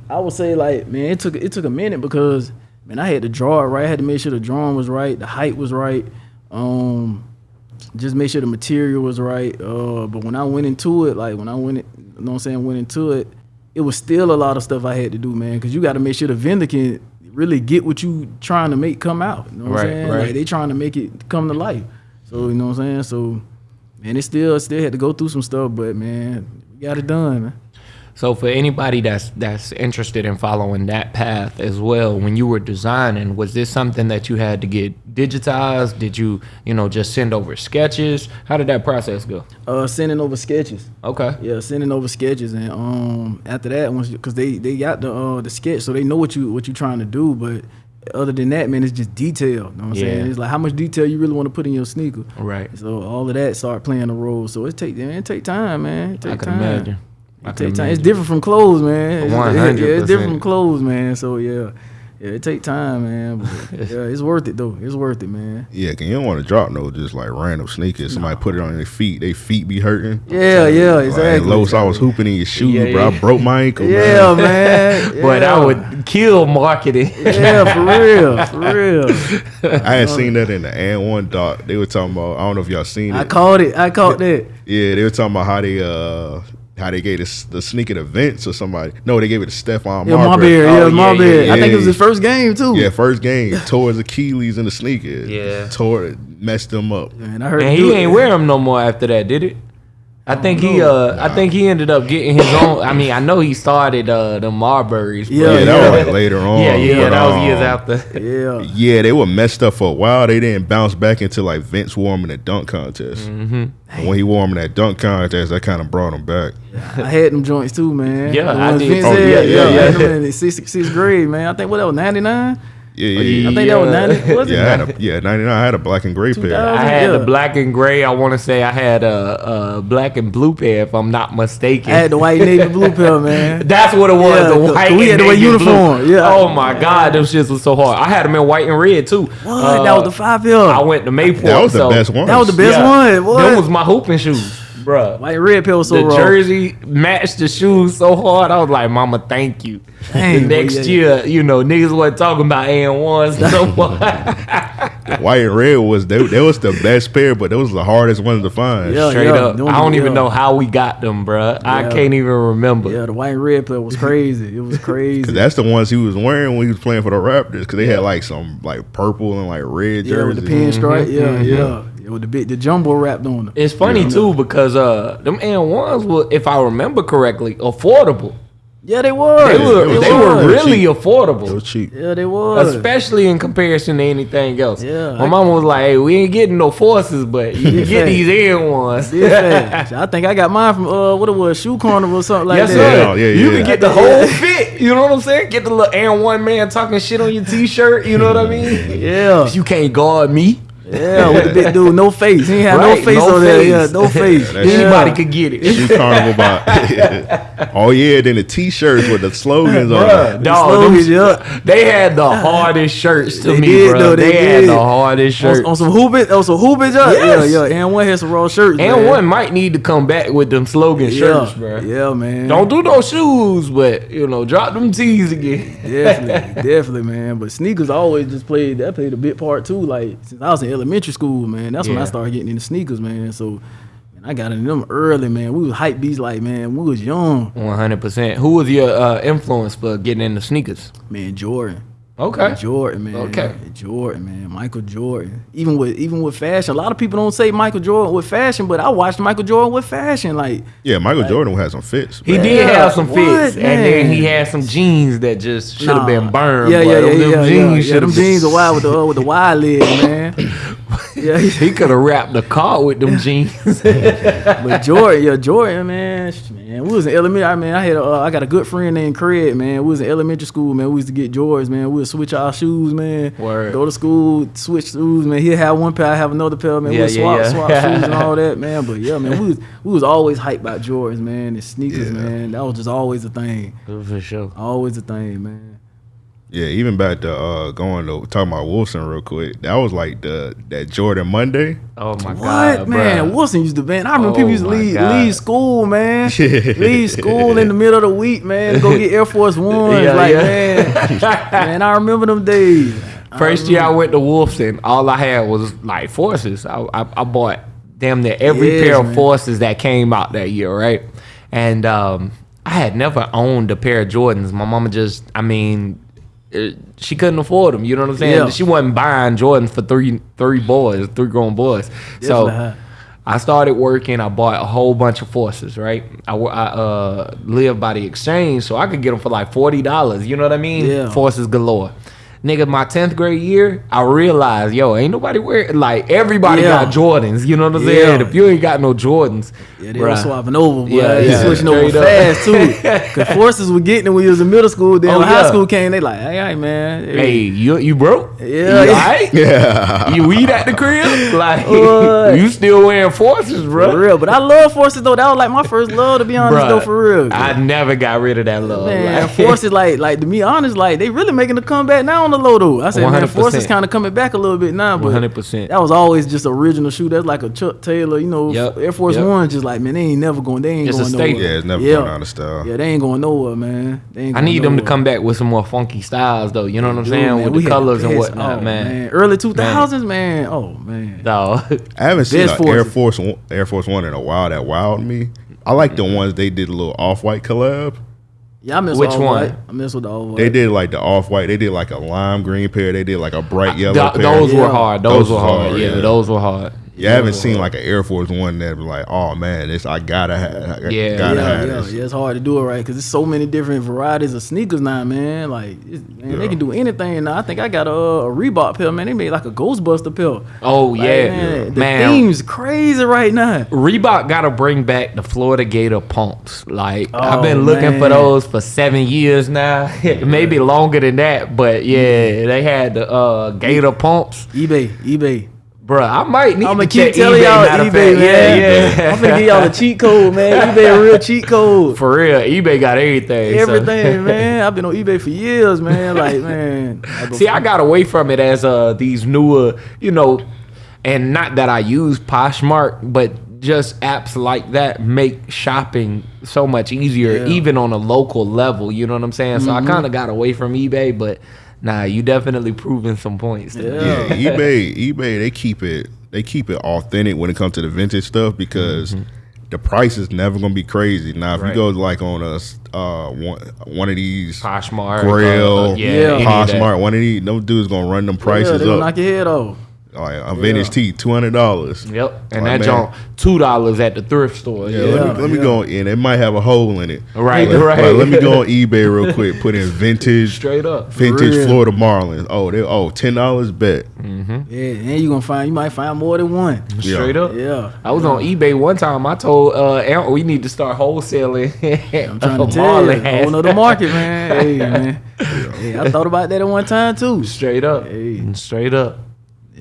I would say like, man, it took it took a minute because man, I had to draw it right. I had to make sure the drawing was right, the height was right. Um, just make sure the material was right. Uh, but when I went into it, like when I went, you know what I'm saying, went into it, it was still a lot of stuff I had to do, man. Because you got to make sure the vendor can really get what you trying to make come out. You know what Right, I'm saying? right. Like they trying to make it come to life. So you know what I'm saying? So man, it still still had to go through some stuff, but man, we got it done, man. So for anybody that's that's interested in following that path as well, when you were designing, was this something that you had to get digitized? Did you, you know, just send over sketches? How did that process go? Uh, sending over sketches. Okay. Yeah, sending over sketches, and um, after that, once because they they got the uh the sketch, so they know what you what you're trying to do. But other than that, man, it's just detail. You know what I'm Yeah. saying? It's like how much detail you really want to put in your sneaker. Right. So all of that start playing a role. So it take man, it take time, man. It take I can time. imagine. I It take time. It's different from clothes, man. It's- 100%. Yeah, it's different from clothes, man. So yeah, yeah, it take time, man. But yeah, it's worth it though. It's worth it, man. Yeah, cause you don't want to drop no just like random sneakers. Somebody put it on their feet, they feet be hurting. Yeah, yeah, Like, exactly. Los, I was hooping in your shoe, Yeah, bro. yeah. I broke my ankle. Yeah, man. man. But I would kill marketing. Yeah, for real, for real. I had seen that in the AND1 doc. They were talking about. I don't know if y'all seen it. I caught it. I caught that. Yeah, they were talking about how they uh how they gave this, the sneaker to Vince or somebody. No, they gave it to Stephon Yeah, Marbury. Marbury. Oh, Yeah, yeah, Marbury. yeah, I think it was his first game too. Yeah, first game tore his Achilles in the sneaker. Yeah. tore messed them up. Man, I heard. And him do he it. ain't wear them no more after that, did it? I think he uh I think he ended up getting his own I mean, I know he started uh the Marburys. Yeah, Yeah, that was like later on. yeah, yeah, But, that was um, years after. Yeah. Yeah, they were messed up for a while. They didn't bounce back until like Vince wore them in the dunk contest. Mm-hmm. When he wore them in that dunk contest, that kind of brought him back. I had them joints too, man. Yeah, I did. Vince Oh, had, yeah, yeah, I had yeah. them in sixth, sixth grade, man. I think what that was ninety nine. Yeah, yeah, yeah. I think that was Yeah. ninety. Was it? Yeah, I had a, yeah, 99. I had a black and gray pair. I had Yeah. the black and gray. I want to say I had a, a black and blue pair, if I'm not mistaken. I had the white navy blue pair, man. That's what it was. Yeah, the 'cause white. we had and to wear navy uniform, blue. yeah. Oh my god, them shits was so hard. I had them in white and red too. What? that was the uh, five pair. I went to Mayport. That was the so best one. That was the best yeah, one. What? That was my hooping shoes, bruh. white red pair was so the raw. jersey matched the shoes so hard. I was like, "Mama, thank you." Dang, the boy, next yeah. year, you know, niggas wasn't talking about A and ones no more. White and red was they, they was the best pair, but those was the hardest ones to find. Yeah. Straight up, them- I don't even yeah. know how we got them, bruh. I can't even remember. Yeah, the white and red pair was crazy. It was crazy. That's the ones he was wearing when he was playing for the Raptors. Cause they had like some like purple and like red yeah, with the pinstripe. Yeah, Mm-hmm. yeah. Yeah, With the big, the jumbo wrapped on them. It's funny Yeah. too because uh, them and ones were, if I remember correctly, affordable. Yeah, they was. They were it was they cheap. were really cheap. It affordable. was cheap. Yeah, they was. Especially in comparison to anything else. Yeah, My I- mama was like, hey, we ain't getting no forces, but you can get these air ones. Yeah, I think I got mine from uh, what it was, Shoe Carnival or something like yes, that. sir. Yeah, yeah, you yeah. can get the whole fit. You know what I'm saying? Get the little Air One man talking shit on your t-shirt. You know what I mean? Yeah, You can't guard me. Yeah, with the big dude, no face. He had Right, no face no on there. Yeah, no face. That's- Anybody yeah. could get it. Shoe carnival by Oh yeah, then the t shirts with the slogans on Bruh, them. slogans, them- yeah. They had the hardest shirts to They me, did, bro. though, They, they had did. the hardest shirts. On, on some hoopage, on some hoopage, yeah, Yes. yeah, yeah. AND1 had some raw shirts. and man. one might need to come back with them slogan shirts, yeah, bro. yeah, man. Don't do no shoes, but you know, drop them tees again. definitely, definitely, man. But sneakers always just played that played a big part too. Like since I was in elementary school, man, that's when I started getting into sneakers, man. So, man, I got into them early, man. We was hype beats like, man, we was young, One hundred percent. Who was your uh, influence for getting into sneakers? man. Jordan. Okay. Jordan, man. Okay. Jordan, man. Michael Jordan. Even with even with fashion, a lot of people don't say Michael Jordan with fashion, but I watched Michael Jordan with fashion. Like, Yeah, Michael Jordan had some fits. He bro. did Yeah, have some what, fits, and then he had some jeans that just should have nah. been burned. Yeah, boy. yeah, Them- yeah, yeah. jeans yeah, yeah. should Them have jeans are wild with the uh, with the wide leg, man. Yeah, he could have wrapped the car with them jeans. but Jordan, yeah, Jordan, man, sh- man, we was in elementary. I mean, I had, uh, I got a good friend named Craig, man. We was in elementary school, man. We used to get Jordans, man. We would switch our shoes, man. Word. Go to school, switch shoes, man. He'll have one pair, I have another pair, man. Yeah, we yeah, swap, yeah. swap shoes and all that, man. But yeah, man, we was, we was always hyped about Jordans, man, and sneakers, Yeah. man. That was just always a thing, For sure. always a thing, man. Yeah, even back to uh, going to talking about Wilson real quick. That was like the that Jordan Monday. Oh my What god, man? bruh. Wilson used to ban. I remember Oh people used to leave, God. leave school, man. leave school in the middle of the week, man. to Go get Air Force Ones, Yeah, like yeah. man. man, I remember them days. First year I went to Wolfson, all I had was like forces. I, I, I bought damn near every Yes, pair of man. forces that came out that year, right? And um, I had never owned a pair of Jordans. My mama just, I mean, she couldn't afford them. You know what I'm saying? Yeah. She wasn't buying Jordans for three three boys, three grown boys. So. I started working. I bought a whole bunch of forces, right? I, I uh, lived by the exchange, so I could get them for like forty dollars. You know what I mean? Yeah. Forces galore. Nigga, my tenth grade year, I realized, yo, ain't nobody wearing like everybody Yeah. got Jordans. You know what I'm Yeah. saying? If you ain't got no Jordans, Yeah, they bruh. were swapping over, boy. Yeah, Yeah, switching over fast too. Cause forces were getting it when you was in middle school. Then Oh, when high school came, they like, hey, hey man, Hey, you you broke? Yeah, you alright? Yeah. You weed at the crib? Like you still wearing forces, bro? for real. But I love forces though. That was like my first love, to be honest, though, for real. I never got rid of that love. Man, like- forces like like to be honest, like they really making a comeback now the low though. I said, man, 100%. forces kind of coming back a little bit now, but 100%. that was always just original shoe. That's like a Chuck Taylor, you know, Yep, Air Force yep. One. Just like man, they ain't never going. They ain't It's a going statement. nowhere. Yeah, it's never yeah. going out of style. Yeah, they ain't going nowhere, man. They ain't I going need them to come back with some more funky styles, though. You know what I'm Dude, saying? man, with the had colors and best- whatnot, oh, man. Early two thousands, man. Oh man. No. I haven't seen Best an Air. Force One, Air Force One in a while. That wowed me. I like the ones they did a little off white collab. Yeah, I miss Which all one? White. I miss with the all white. They did like the off white. They did like a lime green pair. They did like a bright yellow Th- pair. those were hard. Those, Those were hard. hard, Yeah, yeah. those were hard. Yeah, I haven't seen like an Air Force One that was like, oh man, this I gotta have. I Yeah. gotta yeah, have yeah, this. yeah. It's hard to do it right because there's so many different varieties of sneakers now, man. Like, man, Yeah. they can do anything now. I think I got a, a Reebok pair, man. They made like a Ghostbuster pair. Oh Like, yeah, man, the man. theme's crazy right now. Reebok got to bring back the Florida Gator pumps. Like I've Oh, been looking for those for seven years now, maybe longer than that. But yeah, they had the uh, Gator pumps, eBay, eBay. Bruh, I might need I'ma keep telling y'all of eBay, man. Yeah, yeah. I'm gonna give y'all a cheat code, man. eBay a real cheat code. For real, eBay got everything. so- Everything, man. I've been on eBay for years, man. Like, man. See, I got away from it as uh these newer, you know, and not that I use Poshmark, but just apps like that make shopping so much easier, Yeah. even on a local level. You know what I'm saying? So Mm-hmm. I kind of got away from eBay, but nah, you definitely proving some points. to me. Yeah. Yeah, eBay, eBay, they keep it, they keep it authentic when it comes to the vintage stuff because the price is never gonna be crazy. Now, if Mm-hmm. Right. you go like on a uh one one of these Poshmark, Grailed, uh, uh, yeah, Yeah. any of one of these, those dudes gonna run them yeah, prices they gonna knock your head off. Like a vintage Yeah. tee, two hundred dollars. Yep, and Like, that man. junk two dollars at the thrift store. Yeah, Yeah, let me let me yeah. go in. It might have a hole in it. Right, But- right. but let me go on eBay real quick. Put in vintage, straight up. vintage real. Florida Marlins. Oh, they oh ten dollars bet. Yeah, and you gonna find you might find more than one. Yeah. Straight up. Yeah. I was on eBay one time. I told uh, Aaron, we need to start wholesaling. I'm trying to tell Marlin you, whole nother market, man. Hey, man. Hey, I thought about that at one time too. Straight up. Hey. Straight up.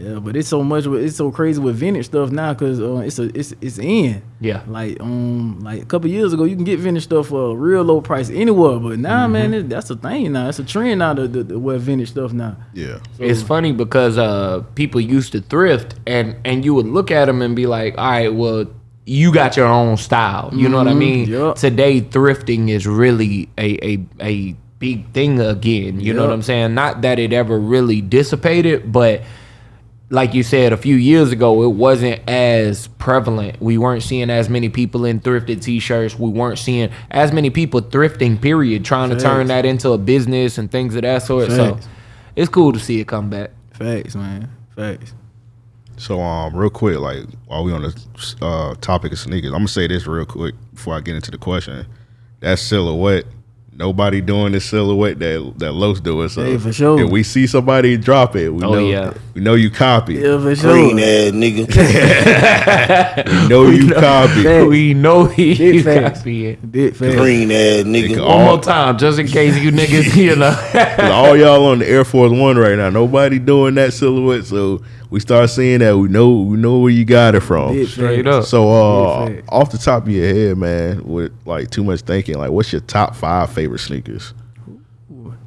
Yeah, but it's so much. It's so crazy with vintage stuff now because uh, it's a it's it's in. Yeah. Like um like a couple years ago, you can get vintage stuff for a real low price anywhere. But now, Mm-hmm. man, it, that's a thing now. It's a trend now to, to, to wear vintage stuff now. Yeah. It's funny because uh, people used to thrift, and and you would look at them and be like, "All right, well, you got your own style." You know what I mean? yup. Today, thrifting is really a a a big thing again. You know what I'm saying? Not that it ever really dissipated, but like you said a few years ago, it wasn't as prevalent. We weren't seeing as many people in thrifted t-shirts. We weren't seeing as many people thrifting. Period, trying to turn that into a business and things of that sort. Facts. So it's cool to see it come back. Facts, man. Facts. So um, real quick, like while we on the uh, topic of sneakers, I'm gonna say this real quick before I get into the question. That silhouette nobody doing this silhouette that that Los doing. So Hey, for sure. if we see somebody drop it, we Oh, know yeah. we know you copy. Yeah, for Green ass nigga. We know you copy. Hey. we know he Big you copy it. Big. Green ass nigga. Nigga, One all- more time, just in case you niggas, you know. 'Cause all y'all on the Air Force One right now. Nobody doing that silhouette. So we start seeing that. We know we know where you got it from. Big Straight up. So uh, off the top of your head, man, with like too much thinking, like what's your top five favorite sneakers?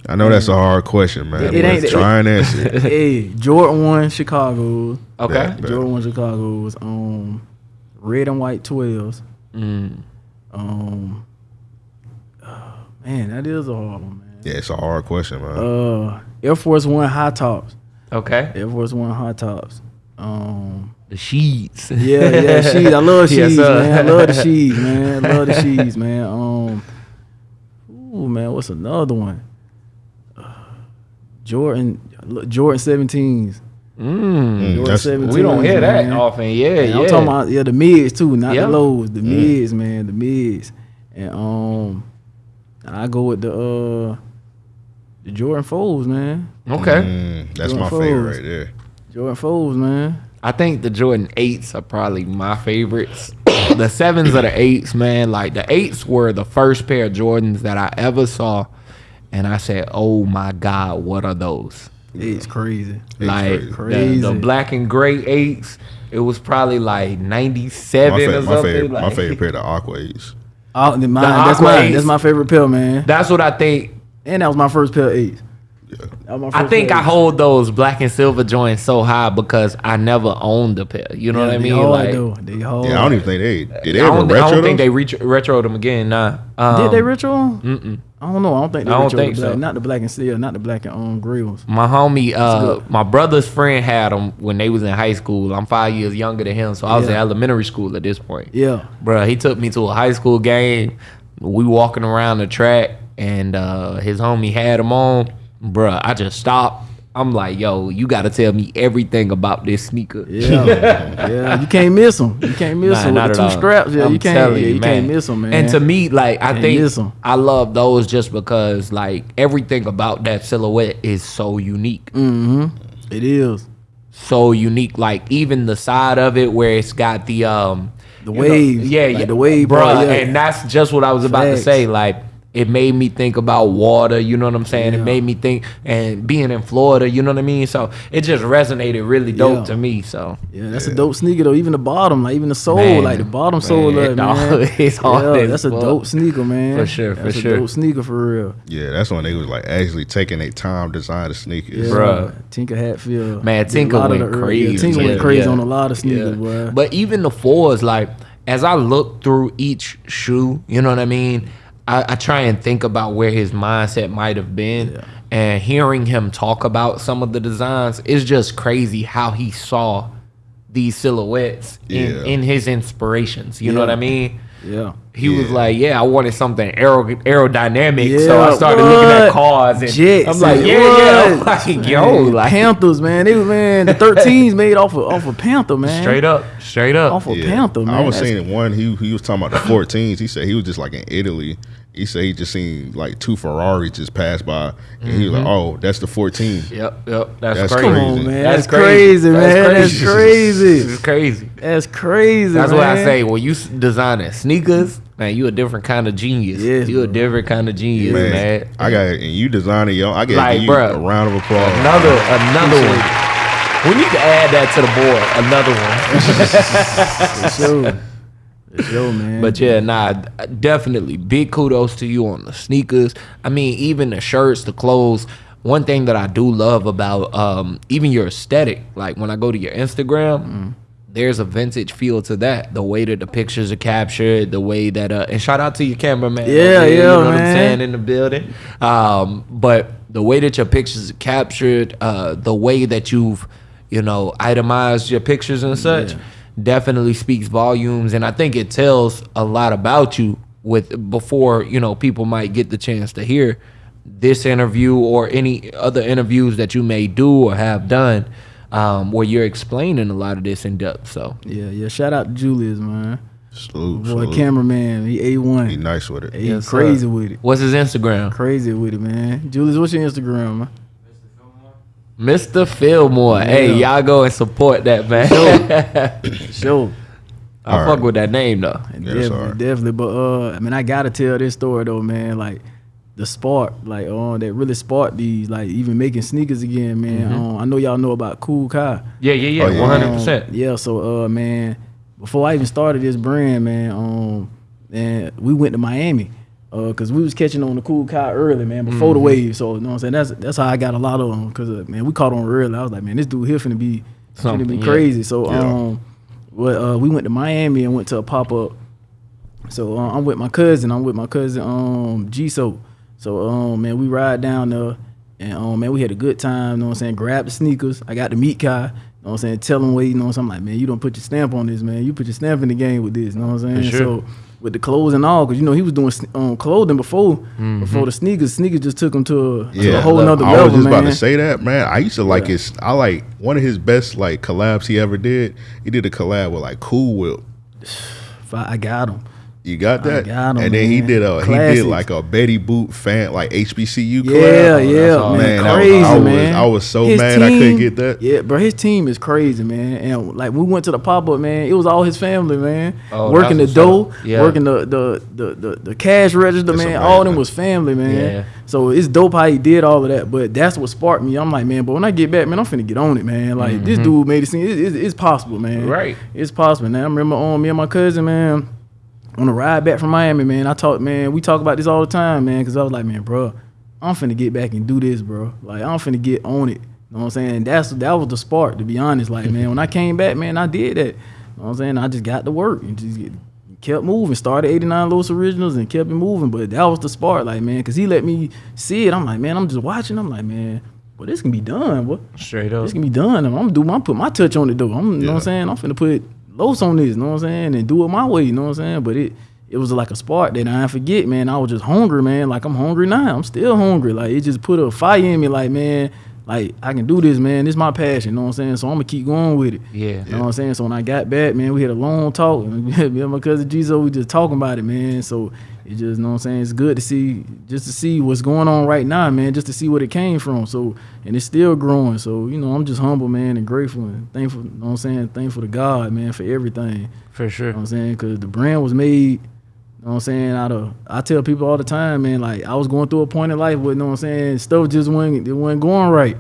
I know that's a hard question, man. It but ain't- try and answer. it. hey, Jordan one Chicago. Okay. Bet. Jordan one Chicago's um red and white twelves. Mm. Um oh, man, that is a hard one, man. Yeah, it's a hard question, man. Uh Air Force One high tops. Okay. Air Force One high tops. Um The sheets. Yeah, yeah, sheets. I love sheets, sir. man. I love the sheets, man. I love the sheets, man. Um, ooh, man, what's another one? Uh, Jordan, Jordan 17s. Mm. Mm, Jordan that's- 17s. We don't hear that man. often. Yeah, And yeah. I'm talking about yeah the mids too, not Yeah. the lows. The mids, man, the mids. And um, I go with the uh, the Jordan foes, man. okay. Mm, that's Jordan my favorite right there. Jordan foes, man. I think the Jordan eights are probably my favorites. the sevens are the eights, man. Like the eights were the first pair of Jordans that I ever saw, and I said, "Oh my God, what are those?" It's crazy. It's like crazy. The, the black and gray eights. It was probably like ninety seven My, seven fa- or my something. favorite, my favorite pair of Aqua Eights. Oh, the mine, The that's Aqua mine. Eights. That's my favorite pair, man. That's what I think. And that was my first pair of eights. Yeah. That was my I think pair I hold those black and silver joints so high because I never owned a pair. You know Yeah, what I mean? hard, Like, though. They hard. Yeah, I don't even think they did. They I ever don't, thi- I don't think they retro, retro them again. Nah. Um, Did they retro? Mm-mm. I don't know. I don't think they I don't think the black, so. Not the black and steel, not the black and um grills. My homie, uh, my brother's friend had them when they was in high school. I'm five years younger than him, so I was in elementary school at this point. Yeah. bro. he took me to a high school game. We walking around the track, and uh, his homie had them on. Bruh, I just stopped. I'm like, yo, you got to tell me everything about this sneaker. Yeah. yeah. You can't miss them. You can't miss Nah, them not with the two all. scraps. Yeah, I'm you can't. Yeah, you, man. can't miss them, man. And to me, like I think. I love those just because like everything about that silhouette is so unique. mm-hmm. It is So unique. Like even the side of it where it's got the um the you know, waves. yeah, like yeah, the wave, bro. yeah. And that's just what I was about Facts. to say. Like it made me think about water. You know what I'm saying? It made me think and being in Florida. You know what I mean? So it just resonated really dope Yeah. to me. So Yeah, that's a dope sneaker though. Even the bottom, like even the sole, Man, like the bottom sole, man, of it, dog, man. it's hard yeah, that's a dope sneaker, man. For sure, for that's sure. a dope sneaker for real. Yeah, that's when they was like actually taking their time to design the sneakers. Yeah, Bruh. Tinker Hatfield. Man, Tinker lot went the crazy. Yeah, Tinker Yeah, went crazy yeah. on a lot of sneakers, boy. But even the fours, like as I look through each shoe, you know what I mean. I, I try and think about where his mindset might have been, Yeah. and hearing him talk about some of the designs is just crazy how he saw these silhouettes in, Yeah. in his inspirations. You know what I mean? Yeah. He was like, "Yeah, I wanted something aero, aerodynamic," so I Yeah, started looking at cars, and Jets, I'm like, and "Yeah, yeah." I'm what? like, yo, like Panthers, man. They was man, the 13s made off of off of Panther, man. straight up, straight up. Off of Yeah. Panther, man. I was That's- seeing one. He he was talking about the 14s. He said he was just like in Italy. He said he just seen like two Ferraris just pass by, and he was like, mm-hmm. "Oh, that's the 14." Yep, yep. That's, That's crazy. Come crazy. on, man. That's That's, crazy, man. That's crazy. crazy. This is crazy. That's crazy. That's man. why I say when you designing sneakers, man, you a different kind of genius. Yes, you a different kind of genius, man. Man, I got and you designing yo. I get Like, you bruh. a round of applause. Another, another one. We need to add that to the board. Another one. For sure. For sure, man. But yeah, nah, definitely big kudos to you on the sneakers. I mean, even the shirts, the clothes. One thing that I do love about um, even your aesthetic, like when I go to your Instagram, there's a vintage feel to that. The way that the pictures are captured, the way that uh, and shout out to your cameraman. Yeah, there, you yeah, know what I'm man. saying in the building. Um, but the way that your pictures are captured, uh, the way that you've you know itemized your pictures and such definitely speaks volumes and i think it tells a lot about you with before you know people might get the chance to hear this interview or any other interviews that you may do or have done um, where you're explaining a lot of this in depth so yeah, yeah. Shout out to Julius, man. Salute, Boy, salute. cameraman, he a Be one. nice with it. He Yes, sir. crazy with it. What's his Instagram? Crazy with it, man. Julius, what's your Instagram, man? Mr. Fillmore. Hey, y'all go and support that man. Sure. I All fuck right. with that name though. Yeah, definitely, sorry. definitely. But uh, I mean, I gotta tell this story though, man. Like the spark, like uh, that really sparked these, like even making sneakers again, man. Mm-hmm. Um, I know y'all know about Kool Kiy. Yeah, yeah, yeah, Oh, one hundred Um, percent. Yeah, so uh man, before I even started this brand, man, um and we went to Miami. Uh, cause we was catching on the Kool Kiy early, man, before the Mm-hmm. wave. So you know what I'm saying? That's that's how I got a lot of them. Cause uh, man, we caught on early. I was like, man, this dude here finna be finna Something, be yeah. crazy. So Yeah. um well, uh, we went to Miami and went to a pop up. So uh, I'm with my cousin. I'm with my cousin um G So. So um man, we ride down there and um man, we had a good time, you know what I'm saying? Grab the sneakers. I got to meet Kiy. You know what I'm saying? Tell him what, you know what I'm like, man, you don't put your stamp on this, man. You put your stamp in the game with this, you know what I'm saying? sure. So with the clothes and all, because you know he was doing um, clothing before Mm-hmm. before the sneakers. Sneakers just took him to a, to Yeah, a whole look, nother I was just man. about to say that, man. I used to like Yeah. his. I like one of his best like collabs he ever did. He did a collab with like Cool Whip. I, I got him. You got I that? got 'em, and then he did a he did like a Betty Boop fan like HBCU collab. Yeah, yeah, all. man, Man, that was- crazy, I was- man. I was so His mad I couldn't get that. Yeah, bro, his team is crazy, man. And like we went to the pop up, man. It was all his family, man. Oh, working the that's dough. Yeah. working the the, the the the cash register, That's man. All of them was family, man. Yeah. So it's dope how he did all of that. But that's what sparked me. I'm like, man, but when I get back, man, I'm finna get on it, man. Like this dude made it seem it, it, it's possible, man. Mm-hmm. Right. It's possible, man. I remember on me and my cousin, man on the ride back from Miami, man, I talk, man, we talk about this all the time, man, because I was like, man, bro, I'm finna get back and do this, bro. Like, I'm finna get on it. You know what I'm saying? That's that was the spark, to be honest. Like, man, when I came back, man, I did that. You know what I'm saying? I just got to work and just get, kept moving. Started 89 Los Originals and kept it moving. But that was the spark, like, man, because he let me see it. I'm like, man, I'm just watching. I'm like, man, well, this can be done, boy. Straight up. This can be done. I'm gonna do my put my touch on it though. I'm you know what I'm saying? I'm finna put Los on this, you know what I'm saying? And do it my way, you know what I'm saying? But it it was like a spark that I forget, man. I was just hungry, man. Like I'm hungry now. I'm still hungry. Like it just put a fire in me, like, man, like I can do this, man. This is my passion, you know what I'm saying? So I'm gonna keep going with it. Yeah. You know what I'm saying? So when I got back, man, we had a long talk. me and my cousin Jizo, we just talking about it, man. So it just, know what I'm saying? It's good to see, just to see what's going on right now, man, just to see what it came from. So, and it's still growing. So, you know, I'm just humble, man, and grateful and thankful, you know what I'm saying? Thankful to God, man, for everything. For sure. You know what I'm saying? Because the brand was made, you know what I'm saying, out of, I tell people all the time, man, like I was going through a point in life where, you know what I'm saying, stuff just wasn't, it wasn't going right.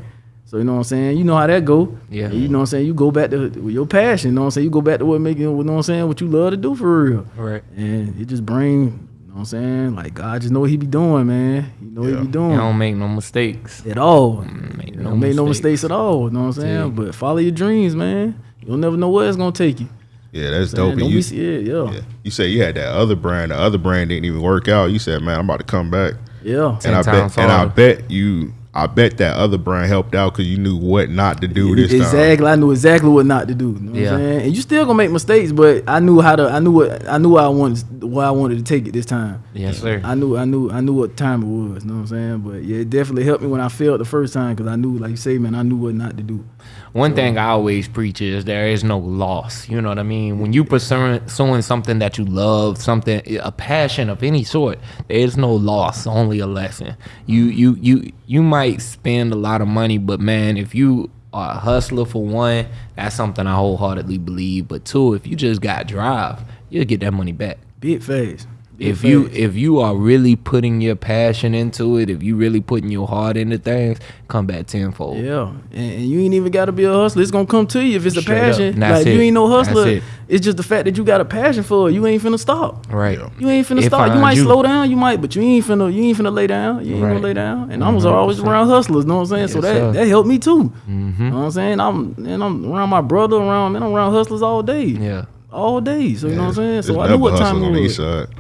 So, you know what I'm saying? You know how that go. Yeah. And you know what I'm saying? You go back to with your passion, you know what I'm saying? You go back to what making, you know what I'm saying, what you love to do for real. Right. And it just bring, know what I'm saying? Like God just know what he be doing, man. He know what Yeah. he be doing. doing. don't make no mistakes. at all. Mm, make no don't make no mistakes. mistakes at all. You know what I'm saying? Yeah. But follow your dreams, man. You'll never know where it's gonna take you. Yeah, that's Saying, dope. Don't you, be scared. Yeah. yeah. you said you had that other brand. The other brand didn't even work out. You said, man, I'm about to come back. Yeah. And I Ten times bet, and I bet you, I bet that other brand helped out because you knew what not to do this time. exactly. I knew exactly what not to do. You know what Yeah. I'm saying? And you still gonna make mistakes, but I knew how to. I knew what I knew. What I wanted where I wanted to take it this time. Yes, sir. I knew. I knew. I knew what time it was. You know what I'm saying? But yeah, it definitely helped me when I failed the first time because I knew, like you say, man, I knew what not to do. One thing I always preach is there is no loss. You know what I mean? When you pursuing something that you love, something a passion of any sort, there is no loss, only a lesson. You you you you might spend a lot of money, but man, if you are a hustler for one, that's something I wholeheartedly believe. But two, if you just got drive, you'll get that money back. Big phase. If you if you are really putting your passion into it, if you really putting your heart into things, come back tenfold. Yeah, and, you ain't even got to be a hustler. It's gonna come to you if it's a Straight up. passion. Like you ain't no hustler. it. It's just the fact that you got a passion for it. You ain't finna stop. Right. You ain't finna It stop. You might you. slow down. You might, but you ain't finna. You ain't finna lay down. You ain't Right. gonna lay down. And I was always around hustlers. Know what I'm saying? so that sir. that helped me too. Mm-hmm. You know what I'm saying? I'm and I'm around my brother. Around man, I'm around hustlers all day. Yeah. All day. So you know what I'm saying? There's So I never knew what time hustling it was.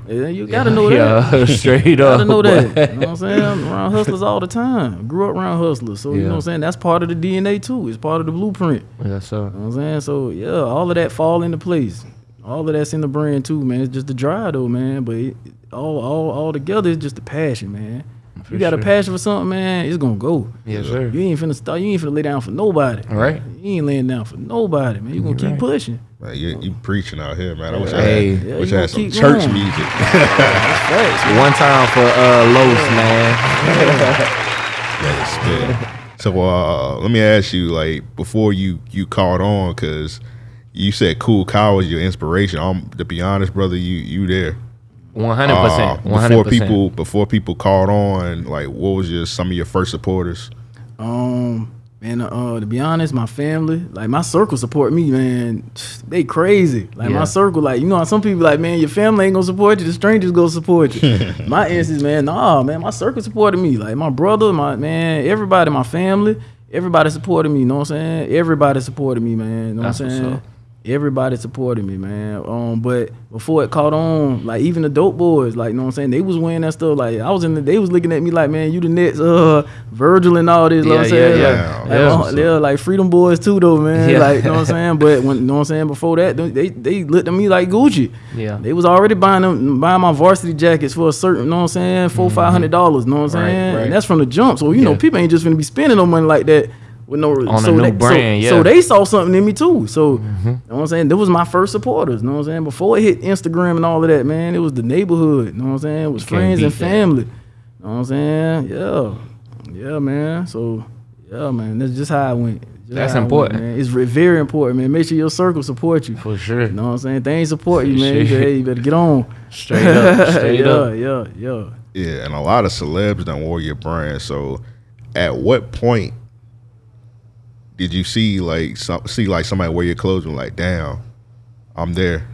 Yeah, you gotta know that. Yeah, straight You up. gotta know that. You know what I'm saying? I'm around hustlers all the time. Grew up around hustlers. So you know what I'm saying? That's part of the DNA too. It's part of the blueprint. Yes, sir. You know what I'm saying? So yeah, all of that fall into place. All of that's in the brand too, man. It's just the drive though, man. But it, all all all together it's just the passion, man. You got a passion for something, man, it's gonna go. Yes, sir. You ain't finna start. You ain't finna lay down for nobody. Right. You ain't laying down for nobody, man. You gonna keep right. pushing. Man, you, you preaching out here, man. I wish Hey. I had, Yeah, wish I had some church going. music. One time for uh Los, man. That is spit. So uh, let me ask you, like, before you you caught on, because you said Kool Kiy was your inspiration. Um, to be honest, brother, you you there. One hundred Uh, percent. One before people before people caught on, like, what was your some of your first supporters? Um, man, uh, to be honest, my family, like my circle, support me, man. They crazy. Like Yeah. my circle, like you know, how some people like, man, your family ain't gonna support you. The strangers gonna support you. my instance, man, nah, man, my circle supported me. Like my brother, my man, everybody, my family, everybody supported me. You know what I'm saying? Everybody supported me, man. You know That's what I'm what's saying? Up. Everybody supported me, man. Um, but before it caught on, like even the dope boys, like you know what I'm saying, they was wearing that stuff. Like I was in the, they was looking at me like, man, you the next uh Virgil and all this. You know what I'm Yeah, yeah, saying? yeah. Like, Yeah. like, uh, they're like freedom boys too, though, man. Yeah. Like you know what I'm saying. But when you know what I'm saying, before that, they they looked at me like Gucci. Yeah. They was already buying them, buying my varsity jackets for a certain, you know what I'm saying, four five hundred dollars. You know what I'm Mm-hmm. Right, saying? right. And that's from the jump. So you know, people ain't just gonna be spending no money like that. With no On a so new they, brand, so, yeah. so they saw something in me too. So Mm-hmm. you know what I'm saying? That was my first supporters. You know what I'm saying? Before it hit Instagram and all of that, man, it was the neighborhood. You know what I'm saying? It was You friends and beat that. family. You know what I'm saying? Yeah. Yeah, man. So yeah, man. That's just how I went. Just That's how I went, important. man. It's re- very important, man. Make sure your circle support you. For sure. You know what I'm saying? They ain't support you, man. You sure. better, you better get on. Straight up. Straight yeah, up. yeah, yeah. Yeah, and a lot of celebs don't wore your brand. So, at what point did you see like some, see like somebody wear your clothes and like, damn, I'm there,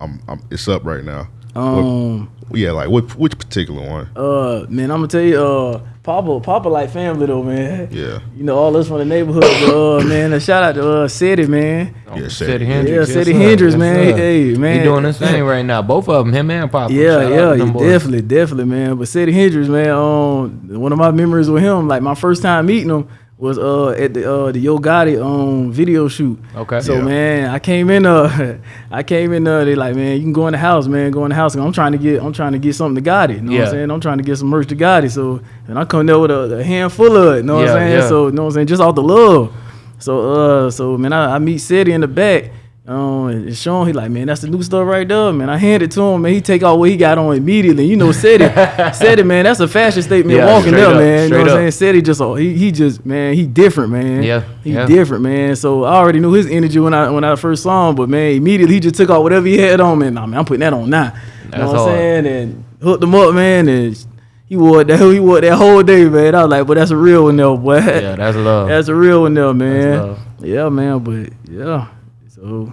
I'm, I'm it's up right now. Um, What- yeah, like what which particular one? uh, man, I'm gonna tell you, uh, Papa, Papa like family though, man. Yeah, You know, all us from the neighborhood, but, uh, man. A shout out to uh, City, man. Yeah, City City. Hendrix. Yeah, City sir. Hendrix, man. sir. Hey, man. He doing his thing right now. Both of them, him and Papa. Yeah, Shout yeah, to them boys. definitely, definitely, man. But City Hendrix, man, um, one of my memories with him, like my first time meeting him was uh at the uh the Yo Gotti um video shoot. Okay. So Yeah. man, I came in uh I came in uh they like, man, you can go in the house, man, go in the house. I'm trying to get I'm trying to get something to Gotti. You know what Yeah. I'm saying? I'm trying to get some merch to Gotti. So and I come there with a, a handful of it, you know what I'm saying? yeah. So you know what I'm saying, just off the love. So uh so man, I, I meet City in the back. Um, and Sean, he like, man, that's the new stuff right there, man. I hand it to him, man. He take out what he got on immediately. You know, said it, said it, man. That's a fashion statement Yeah, walking there, up, man. You know what I'm saying? Said he just, oh, he, he just, man, he different, man. Yeah, he yeah. different, man. So I already knew his energy when I when I first saw him, but man, immediately he just took out whatever he had on, man. Nah, man, I'm putting that on now. You That's know what I'm saying? And hooked him up, man, and. He wore that he wore that whole day, man. I was like, but that's a real one though, boy. Yeah, that's love. That's a real one though, man. love. Yeah, man. But yeah, so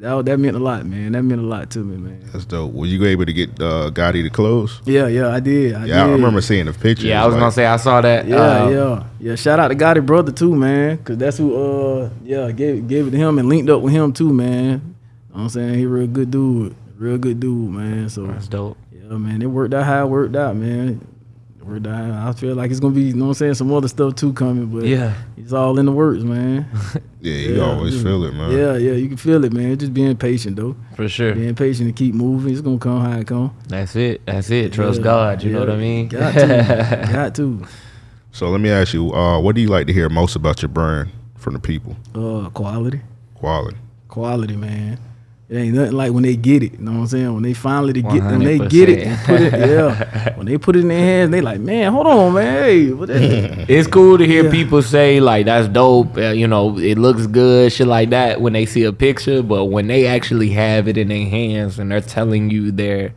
that that meant a lot, man. That meant a lot to me, man. that's dope. Were you able to get uh, Gotti the clothes? Yeah, yeah, I did. I Yeah, I remember seeing the picture. yeah, I was like, gonna say I saw that. Yeah, uh, yeah, yeah. Shout out to Gotti brother too, man, cause that's who. Uh, yeah, gave gave it to him and linked up with him too, man. You know what I'm saying he real good dude, real good dude, man. So That's dope. yeah, man, it worked out how it worked out, man. It worked out. how- I feel like it's gonna be, you know what I'm saying, some other stuff too coming, but Yeah. it's all in the works, man. Yeah, you Yeah, always yeah. feel it, man. Yeah, yeah, you can feel it, man. Just being patient though. For sure. Being patient and keep moving. It's gonna come how it come. That's it. That's it. Trust Yeah, God. You know what I mean? Got to. Got to. So let me ask you, uh, what do you like to hear most about your brand from the people? Uh, quality. Quality. Quality, man. It ain't nothing like when they get it. You know what I'm saying? When they finally to get when they get it and put it, yeah. when they put it in their hands, they like, man, hold on, man. Hey, what that? It's cool to hear Yeah. people say like that's dope. Uh, you know, it looks good, shit like that when they see a picture. But when they actually have it in their hands and they're telling you their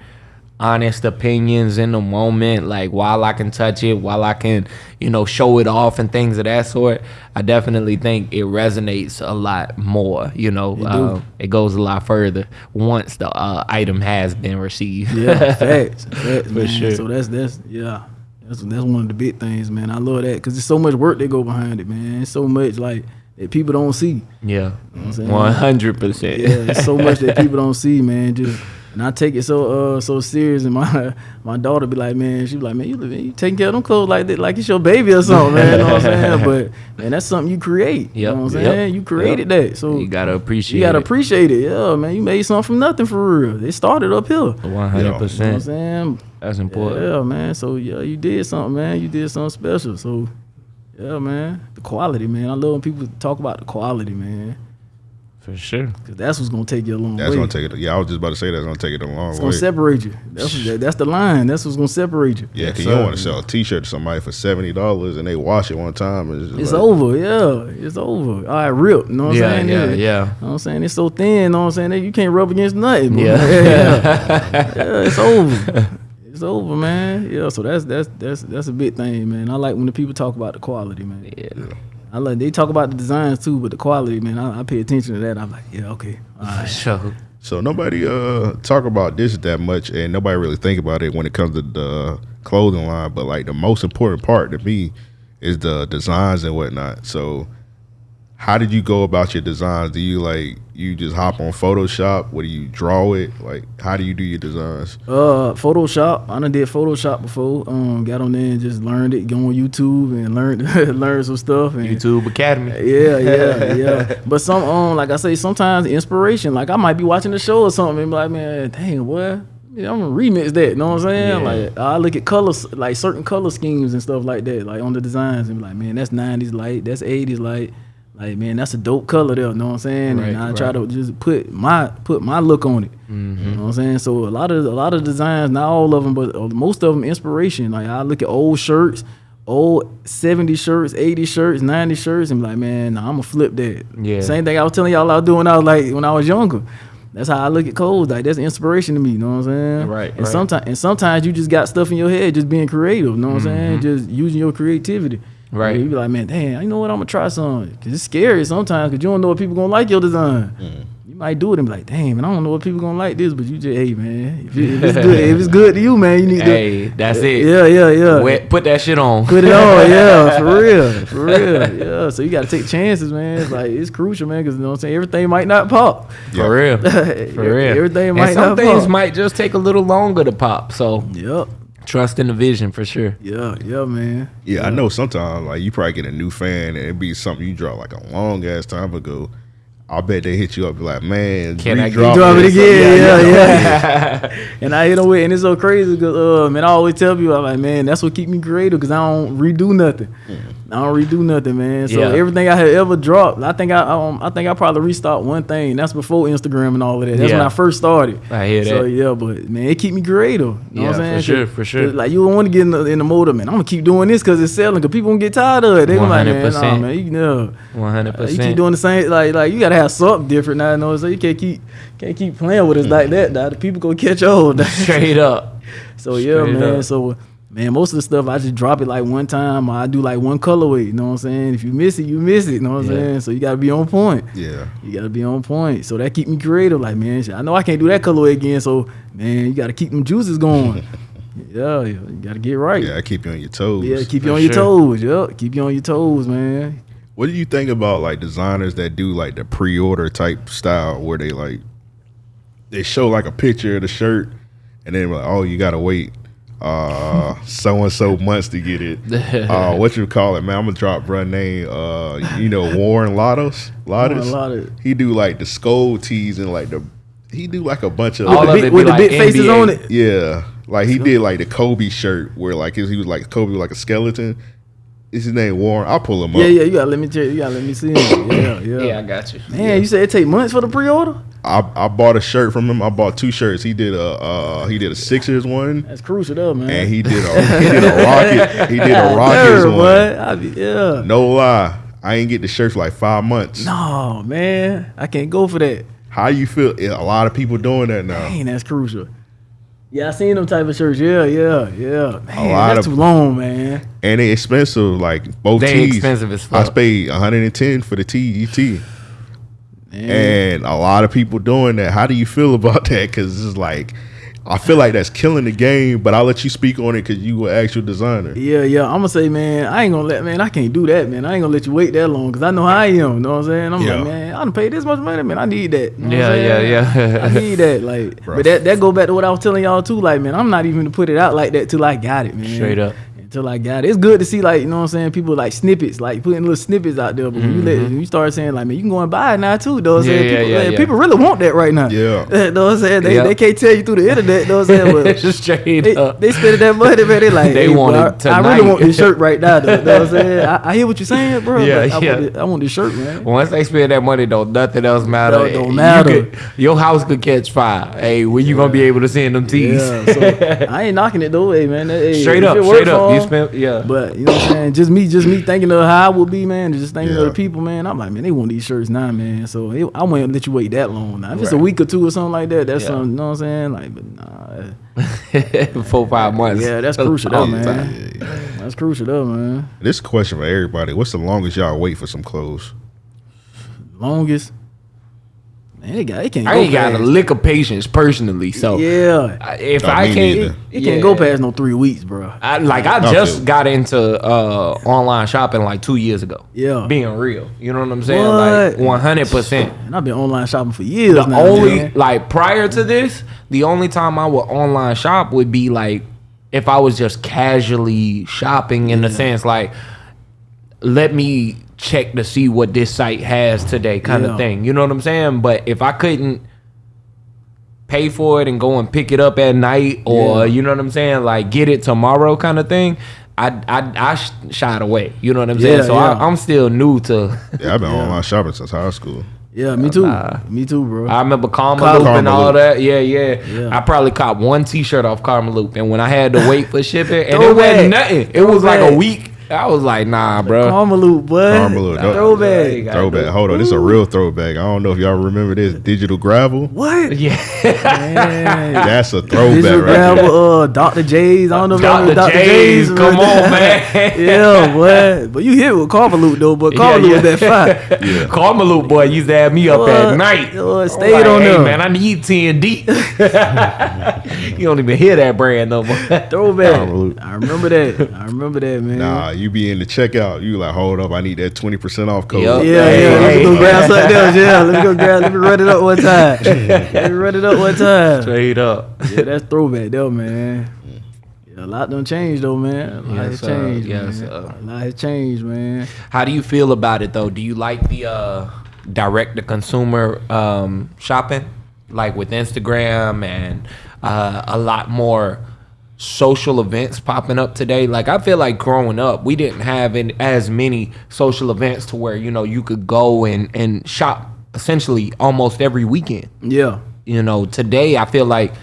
honest opinions in the moment, like while I can touch it, while I can, you know, show it off and things of that sort, I definitely think it resonates a lot more. You know, do. uh, it goes a lot further once the uh, item has been received. yeah, facts, facts, man. sure. So that's that's yeah. That's that's one of the big things, man. I love that because there's so much work that go behind it, man. It's so much like that people don't see. yeah, what I'm saying? one hundred percent. Yeah, there's so much that people don't see, man. Just And I take it so uh so serious, and my my daughter be like, man, she be like, man, you, living, you taking care of them clothes like that, like it's your baby or something, man. You know what I'm saying? But man, that's something you create. You know what I'm yep, saying? You created that, so You gotta appreciate. It. You gotta appreciate it. Yeah, man, you made something from nothing for real. It started up here. One hundred know what I'm percent. saying? That's important. Yeah, man. So yeah, you did something, man. You did something special. So yeah, man. The quality, man. I love when people talk about the quality, man. For sure. Cause that's what's gonna take you a long That's way. That's gonna take it. Yeah, I was just about to say that's gonna take it a long it's way. gonna separate you. That's what, that's the line. That's what's gonna separate you. yeah, Yes, cause you don't want to sell a T-shirt to somebody for seventy dollars and they wash it one time. And it's just It's like, over, yeah. It's over. All right, rip. You know what I'm Yeah, saying? yeah, You yeah. know what I'm saying? It's so thin, you know what I'm saying? that You can't rub against nothing. bro. Yeah. yeah. Yeah, it's over. It's over, man. Yeah, so that's that's that's that's a big thing, man. I like when the people talk about the quality, man. Yeah. I like they talk about the designs too, but the quality, man, I, I pay attention to that. I'm like, yeah, okay, all For sure. So nobody uh talk about this that much, and nobody really think about it when it comes to the clothing line. But like the most important part to me is the designs and whatnot. So how did you go about your designs? Do you like you just hop on Photoshop? What do you draw it? Like how do you do your designs? Uh, Photoshop. I done did Photoshop before. Um, got on there and just learned it. Go on YouTube and learned learned some stuff. And YouTube Academy. Yeah, yeah, yeah. But some um, like I say, sometimes inspiration. Like I might be watching a show or something and be like, man, dang, what? Yeah, I'm gonna remix that. You know what I'm saying? Yeah. Like I look at colors, like certain color schemes and stuff like that, like on the designs, and be like, man, that's '90s light, that's '80s light. Like man, that's a dope color there. You know what I'm saying? Right, and I try to just put my put my look on it. You know what I'm saying? So a lot of a lot of designs, not all of them, but uh, most of them inspiration. Like I look at old shirts, old 70 shirts, 80 shirts, 90 shirts, and be like, man, nah, I'm gonna flip that. Yeah. Same thing I was telling y'all I was doing. when I was like when I was younger. That's how I look at clothes. Like that's inspiration to me. You know what I'm saying? Right, And right. sometimes and sometimes you just got stuff in your head, just being creative. You know what I'm saying? Just using your creativity. Right. You be like, man, damn, you know what? I'm gonna try something. Cause it's scary sometimes, cause you don't know if people gonna like your design. Mm. You might do it and be like, damn, man, I don't know if people gonna like this, but you just, hey, man, if, it- if it's good, if it's good to you, man, you need to. Hey, to. that's it. Yeah, yeah, yeah. Wet- Put that shit on. Put it on, yeah, for real, for real, yeah. So you gotta take chances, man. It's like it's crucial, man, because you know what I'm saying. Everything might not pop. For real. For real. Everything and might some not things pop. might just take a little longer to pop. So Yep. Trust in the vision for sure. Yeah, yeah, man. Yeah, I know sometimes like you probably get a new fan and it'd be something you draw like a long ass time ago. I bet they hit you up like, man, Can I get- redraw Drop it this." again, yeah, yeah. and I hit them with, and it's so crazy because, uh, man, I always tell people, I'm like, man, that's what keep me creative because I don't redo nothing. I don't redo nothing, man. So Yeah. everything I had ever dropped, I think I, um, I think I probably restart one thing. That's before Instagram and all of that. That's when I first started. I hear So that. yeah, but man, it keep me creative. You know Yeah, what for I'm saying? sure, 'Cause- for sure. Like you don't want to get in the, in the mode of man. I'm gonna keep doing this because it's selling. Because people gonna get tired of it. They gonna like, man, nah, 100%. man, you know. One hundred Uh, you keep doing the same, like like you gotta have something different now. You know, so you can't keep can't keep playing with us like that. Now the people gonna catch on. Straight up. so yeah, straight man. up. So man, most of the stuff I just drop it like one time. I do like one colorway. You know what I'm saying? If you miss it, you miss it. You know what I'm Yeah. saying? So you gotta be on point. Yeah. You gotta be on point. So that keep me creative. Like man, I know I can't do that colorway again. So man, you gotta keep them juices going. yeah, yeah, you gotta get right. Yeah, I keep you on your toes. Yeah, keep you For on your toes. Yep, keep you on your toes, man. What do you think about like designers that do like the pre-order type style where they like they show like a picture of the shirt and then like, oh, you gotta wait uh so and so months to get it. Uh what you call it, man? I'm gonna drop bruh name. Uh you know Warren Lotas? Lotas? Lotas. He do like the skull tees and like the he do like a bunch of All With of the it big, with the like big faces on it. Yeah, like he did like the Kobe shirt where like he was like Kobe was like a skeleton. Is his name Warren? I'll pull him up. Yeah, yeah, you gotta let me tell you, you gotta let me see him. Yeah, yeah. Yeah, I got you. Man, you said it take months for the pre-order? I, I bought a shirt from him. I bought two shirts. He did a uh, he did a Sixers one, That's crucial though, man. and he did a he did a Rocket he did a Rockets Sure, one. I be, yeah. No lie, I ain't get the shirt for like five months. No, man. I can't go for that. How you feel? Yeah, A lot of people doing that now. Dang, that's crucial. Yeah, I seen them type of shirts. Yeah, yeah, yeah. Man, lot that's of- too long, man. And they expensive. Like both They tees. expensive as fuck. I paid 110 for the tee. Tee. Man. and a lot of people doing that. How do you feel about that? Because it's like I feel like that's killing the game, but I'll let you speak on it because you were actual designer. Yeah, yeah. I'm gonna say, man, I ain't gonna let, man, I can't do that, man. I ain't gonna let you wait that long because I know how I am. You know what I'm saying? I'm Yeah. like, man, I done paid this much money, man. I need that. You know what Yeah, I'm saying? yeah, yeah. I need that, like. Bruh. But that that go back to what I was telling y'all too, like, man, I'm not even to put it out like that till I got it, man. Straight up. Until I got it, it's good to see, like, you know what I'm saying? People like snippets, like putting little snippets out there. But when you let, when you start saying, like, man, you can go and buy it now too. Though, what I'm Mm-hmm. Yeah, saying? yeah, people, yeah, man, yeah. people really want that right now. Yeah. know what I'm saying? They, Yeah. they can't tell you through the internet. Know what I'm saying? But Just straight they, up. they spending that money, man. They like, They hey, want bro, it I, I really want this shirt right now. Though, know what I'm saying? I, I hear what you're saying, bro. Yeah, but I, yeah. Want this, I want this shirt, man. Once they spend that money, though, nothing else matter. No, it don't You matter. could- your house could catch fire. Hey, when you gonna be able to send them tees? Yeah, so I ain't knocking it though, hey man. Hey, straight up, it work straight up. For spent, yeah. But you know what I'm saying? Just me, just me thinking of how I would be, man. Just thinking Yeah. of the people, man. I'm like, man, they want these shirts now, man. So it, I won't let you wait that long. Now, if it's a week or two or something like that, that's Yeah. something. You know what I'm saying? Like, but nah, Four five months. yeah, that's crucial, though, All the man. That's crucial, though, man. This question for everybody: What's the longest y'all wait for some clothes? Longest, man, it got it can't. I go ain't got a past- lick of patience personally, so Yeah, I- if Oh, I me can't, neither. it can't go past no three weeks, bro. I, like I I just feel- got into uh, online shopping like two years ago. Yeah. being real, you know what I'm saying? What? Like one hundred percent. And I've been online shopping for years The now. only man. like prior to this, the only time I would online shop would be like if I was just casually shopping in the sense like let me check to see what this site has today kind Yeah. of thing. You know what I'm saying? But if I couldn't pay for it and go and pick it up at night or Yeah. you know what I'm saying like get it tomorrow kind of thing I, I, I sh- shied away you know what I'm saying so yeah. I, I'm still new to Yeah, I've been online shopping since high school. Yeah, me too. Nah. Me too, bro. I remember Karma Karma Loop and all Loop. that. Yeah, yeah, Yeah. I probably caught one T-shirt off Karma Loop, and when I had to wait for shipping, and it Throwback. wasn't nothing. It was like a week. I was like, nah, bro. Karma loop, boy. Karma Loop, Throwback. Gotta Throwback. Hold on, this is a real throwback. I don't know if y'all remember this. Digital gravel. What? Yeah, Man. That's a throwback Digital right there. gravel, uh, Dr. J's. I don't know if y'all know Dr. Dr. J's, J's. come on, man. yeah, boy. But you hit with Karma though, but Karma Yeah, loop yeah. was that fire. Yeah. Karma boy used to have me up at night. Uh, stayed like, on hey, there. man. I need T and D. You don't even hear that brand no more. Throwback. Karma. I remember that. I remember that, man. Nah, you be in the checkout. You like, hold up, I need that twenty percent off code. Yup. Yeah, Hey, yeah. Let's hey. go grab something else. Yeah, let me go grab. Let me run it up one time. Let me run it up one time. Straight up. Yeah, that's throwback though, man. Yeah, a lot done changed though, man. A lot Yes, has sir. changed, Yes, man. sir. A lot has changed, man. How do you feel about it though? Do you like the uh, direct to consumer um, shopping, like with Instagram and uh, a lot more social events popping up today? Like I feel like growing up, we didn't have in, as many social events to where you know you could go and and shop essentially almost every weekend. Yeah. You know, today I feel like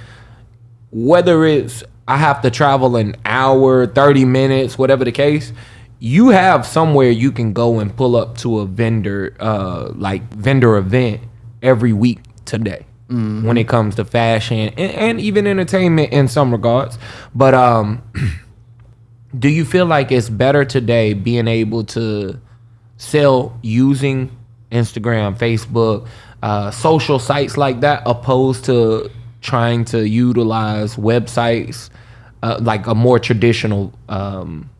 whether it's I have to travel an hour, 30 minutes, whatever the case, you have somewhere you can go and pull up to a vendor, uh, like vendor event every week today when it comes to fashion and, and even entertainment in some regards. But um, do you feel like it's better today being able to sell using Instagram, Facebook, uh, social sites like that, opposed to trying to utilize websites uh, like a more traditional um,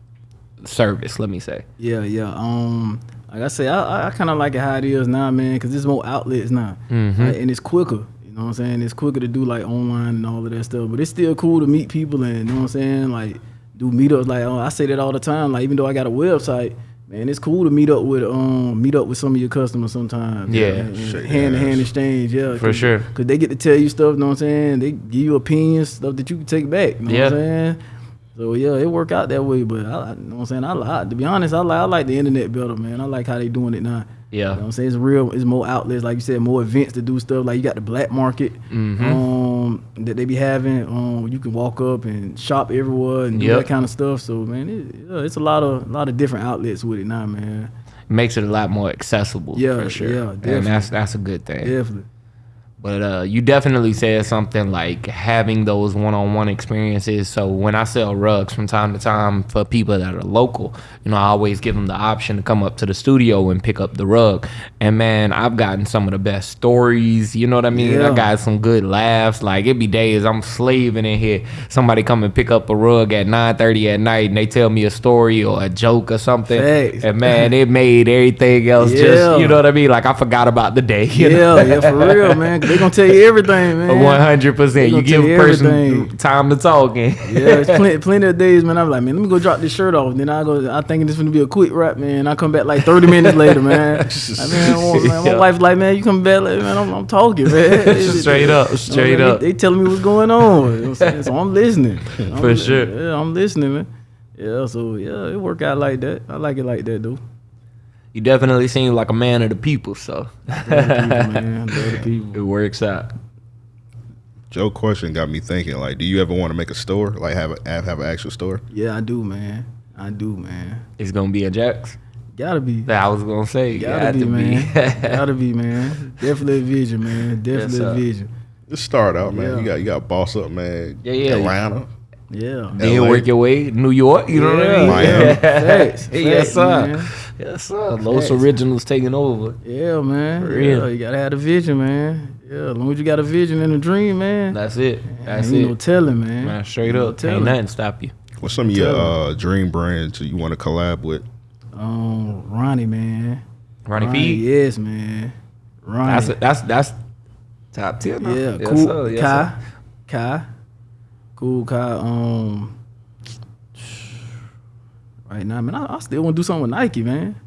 service? Let me say. Yeah, yeah. Um, like I say, I, I- kind of like it how it is now, man, because there's more outlets now, Mm-hmm. Like, and it's quicker. You know what I'm saying? It's quicker to do like online and all of that stuff, but it's still cool to meet people and you know what I'm saying, like do meetups. Like oh, I say that all the time. Like even though I got a website, man, it's cool to meet up with um meet up with some of your customers sometimes. Yeah. and, and Shake hand to hand exchange. Yeah, For sure. Because they get to tell you stuff. You know what I'm saying? They give you opinions, stuff that you can take back. You know Yeah. what I'm saying? So yeah, it work out that way. But I, I you know what I'm saying, I, like to be honest, I like I like the internet better, man. I like how they doing it now. Yeah. You know what I'm saying? It's real. It's more outlets, like you said, more events to do stuff. Like you got the black market Mm-hmm. um, that they be having. Um, you can walk up and shop everywhere and do Yep. that kind of stuff. So man, it, it's a lot of a lot of different outlets with it now, man. It Makes it a lot more accessible. Yeah, for sure. yeah, and that's that's a good thing. Definitely. But uh, you definitely said something like having those one-on-one experiences. So when I sell rugs from time to time for people that are local, you know, I always give them the option to come up to the studio and pick up the rug. And man, I've gotten some of the best stories. You know what I mean? Yeah. I got some good laughs. Like it be days I'm slaving in here. Somebody come and pick up a rug at 9:30 at night, and they tell me a story or a joke or something. Facts. And man, it made everything else Yeah. just you know what I mean. Like I forgot about the day. You know? Yeah, yeah, for real, man. They gonna tell you everything, man. One hundred percent. You give a person everything. time to talk. And Yeah, it's plenty, plenty of days, man. I'm like, man, let me go drop this shirt off. Then I go, I thinking this gonna be a quick rap, man. I come back like 30 minutes later, man. I mean, my, man, my Yeah. wife's like, man, you come back, like, man, I'm, I'm talking, man. Straight up, straight They- up. They, telling me what's going on. You know I'm? So I'm listening. I'm For sure. Yeah, I'm listening, man. Yeah, so yeah, it work out like that. I like it like that, though. You definitely seem like a man of the people, so the people, man. The people. it works out. Joe question got me thinking. Like, do you ever want to make a store? Like, have a have, have an actual store? Yeah, I do, man. I do, man. It's gonna be a Jax. Gotta be. That I was gonna say. Gotta Got be, to man. Gotta be, man. Definitely a vision, man. Definitely sir. a vision. Just start out, man. Yeah. You got you got boss up, man. Yeah, yeah. Atlanta. Yeah. Then LA. work your way New York. You know what I mean? Miami. Facts. yes, sir. man. Yes, sir. Los Facts. Originals taking over. Yeah, man. For real. Yeah, you gotta have a vision, man. Yeah, as long as you got a vision and a dream, man. That's it. That's ain't it. no telling, man. Man, straight Ain't no up. telling. Ain't nothing stop you. What's some of your uh, dream brands you want to collab with? Um, Ronnie, man. Ronnie P. Yes, man. Ronnie. That's that's that's top ten. huh? yeah, Yes, cool. sir. Yes, Kiy. sir. Kiy. Kool Kiy. Um. Right now, man, I, I still want to do something with Nike, man.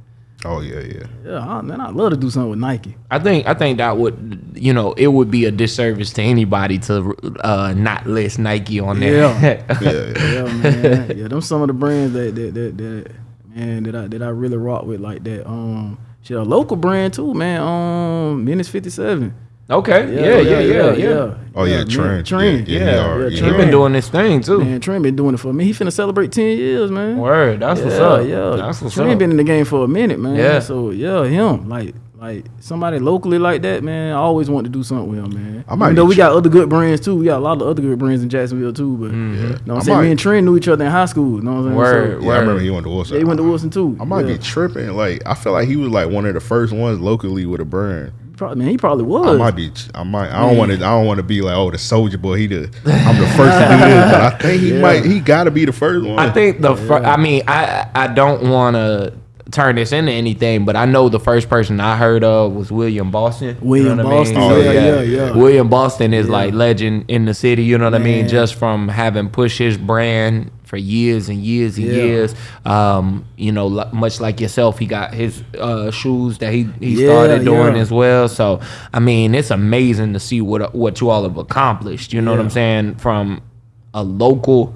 Oh yeah, yeah. Yeah, I, man, I'd love to do something with Nike. I think I think that would you know it would be a disservice to anybody to uh, not list Nike on there. Yeah, yeah. Yeah, man. yeah, them some of the brands that that that, that man that I that I really rock with like that. Um, shit, a local brand too, man. Um, Menace Fifty Seven. Okay. Yeah, yeah, yeah, yeah. Oh yeah, man, Trent. Trent. Yeah, Yeah, yeah, he yeah, he He been doing this thing too. Man, Trent been doing it for me. He finna celebrate ten years, man. Word. That's yeah, what's up. Yeah, That's what's Trent up. been in the game for a minute, man. Yeah. So yeah, him like like somebody locally like that, man. I always want to do something with him, man. I might Even though we got other good brands too. We got a lot of other good brands in Jacksonville too. But Mm-hmm. you know what I I'm saying? might- Me and Trent knew each other in high school. You know what I'm saying? Word. Yeah, I remember he went to Wilson. Yeah, he went to Wilson too. I might yeah. be tripping. Like I feel like he was like one of the first ones locally with a brand. Probably, man, he probably was. I might be. I might. I don't want to. I don't want to be like, oh, the soldier boy. He the. I'm the first to do this, but I think he Yeah. might. He got to be the first one. I think the fir- I mean I I don't want to turn this into anything, but I know the first person I heard of was William Boston. You William know what I mean? Boston, Oh, yeah, yeah. yeah, yeah. William Boston is Yeah. like legend in the city. You know what I mean? Just from having pushed his brand for years and years and Yeah. years. Um, you know, much like yourself, he got his uh, shoes that he he Yeah, started doing yeah. as well. So I mean, it's amazing to see what what you all have accomplished. You know what I'm saying? From a local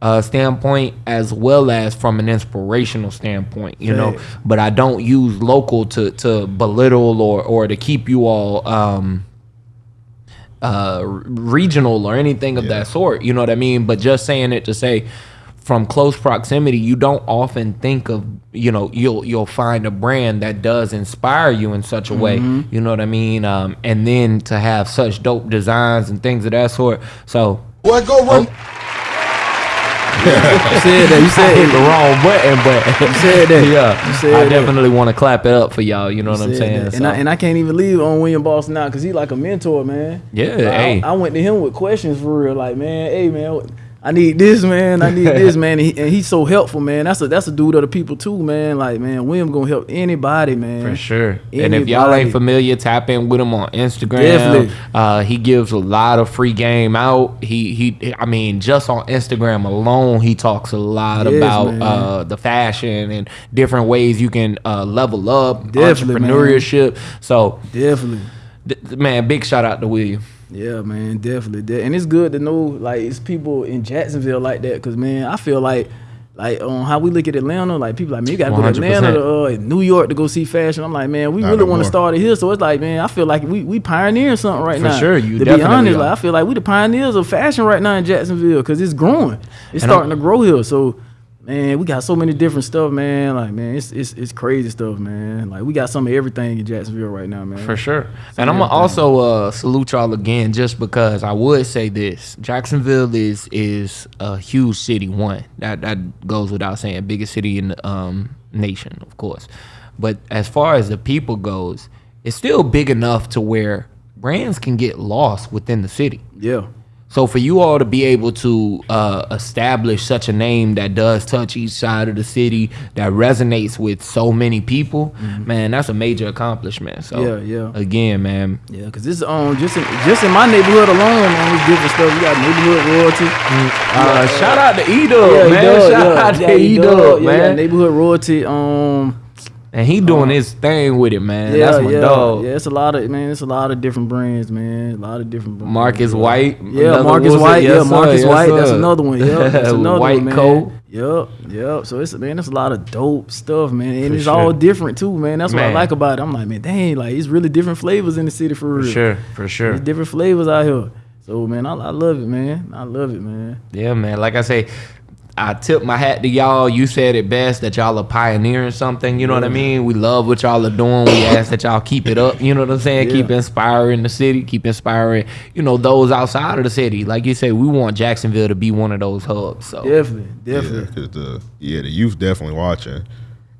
uh, standpoint as well as from an inspirational standpoint, you know. But I don't use local to to belittle or or to keep you all um uh regional or anything of Yeah. that sort, you know what I mean? But just saying it to say from close proximity, you don't often think of, you know, you'll you'll find a brand that does inspire you in such a way, you know what I mean? Um and then to have such dope designs and things of that sort. So Boy, go run. You said that. You I said hit the wrong button, but You said that. yeah, You said I definitely want to clap it up for y'all. You know what I'm saying? So, And I and I can't even leave on William Boston now because he like a mentor, man. Yeah, Like, I- hey. I, went to him with questions for real, like, man, hey man, I need this, man. I need this, man. And, he, and he's so helpful, man. That's a that's a dude of the people too, man. Like, man, William gonna help anybody, man. For sure. And if y'all ain't familiar, tap in with him on Instagram. Definitely. Uh, he gives a lot of free game out. He he I mean, just on Instagram alone, he talks a lot Yes, about man. uh, the fashion and different ways you can uh, level up Definitely, man. entrepreneurship. So Definitely. Man, big shout out to William. Yeah, man, definitely. De- And it's good to know like it's people in Jacksonville like that, cause man, I feel like like on how we look at Atlanta, like people like me, you gotta go to Atlanta to uh, New York to go see fashion. I'm like, man, we Not really no want to start it here. So it's like, man, I feel like we we pioneering something right now. For sure, you to be definitely honest, like I feel like we the pioneers of fashion right now in Jacksonville, cause it's growing. It's And starting I'm- to grow here. So. Man, we got so many different stuff, man. Like, man, it's it's it's crazy stuff, man. Like, we got some of everything in Jacksonville right now, man. For sure. And I'm gonna also uh, salute y'all again just because I would say this. Jacksonville is is a huge city, one. That that goes without saying. Biggest city in the um, nation, of course. But as far as the people goes, it's still big enough to where brands can get lost within the city. Yeah. So for you all to be able to uh, establish such a name that does touch each side of the city, that resonates with so many people, man, that's a major accomplishment. So Mm-hmm. Yeah, yeah. again, man, Yeah, cause this um just in just in my neighborhood alone, man, it's different stuff. We got neighborhood royalty. uh, shout out to Edo, Yeah, man. Shout yeah, out to yeah, Edo, E-Dub, yeah, man. neighborhood royalty. Um, and he doing uh, his thing with it, man. yeah, that's my yeah, dog. yeah. It's a lot of man. It's a lot of different brands, man. A lot of different. Brands. Marcus White. Yeah, Marcus. White. Yes, yeah, sir, Marcus yes, White. That's another one. Yeah, that's another White one, man. coat. Yep, yep. So it's man, it's a lot of dope stuff, man, and For it's sure. all different too, man. That's what I like about it. I'm like, man, dang, like it's really different flavors in the city for real. For sure, for sure. There's different flavors out here. So man, I, I love it, man. I love it, man. Yeah, man. Like I say, I tip my hat to y'all. You said it best that y'all are pioneering something. You know what I mean? We love what y'all are doing. We ask that y'all keep it up. You know what I'm saying? Yeah. Keep inspiring the city. Keep inspiring, you know, those outside of the city. Like you said, we want Jacksonville to be one of those hubs. So Definitely, definitely. because the yeah the youth definitely watching,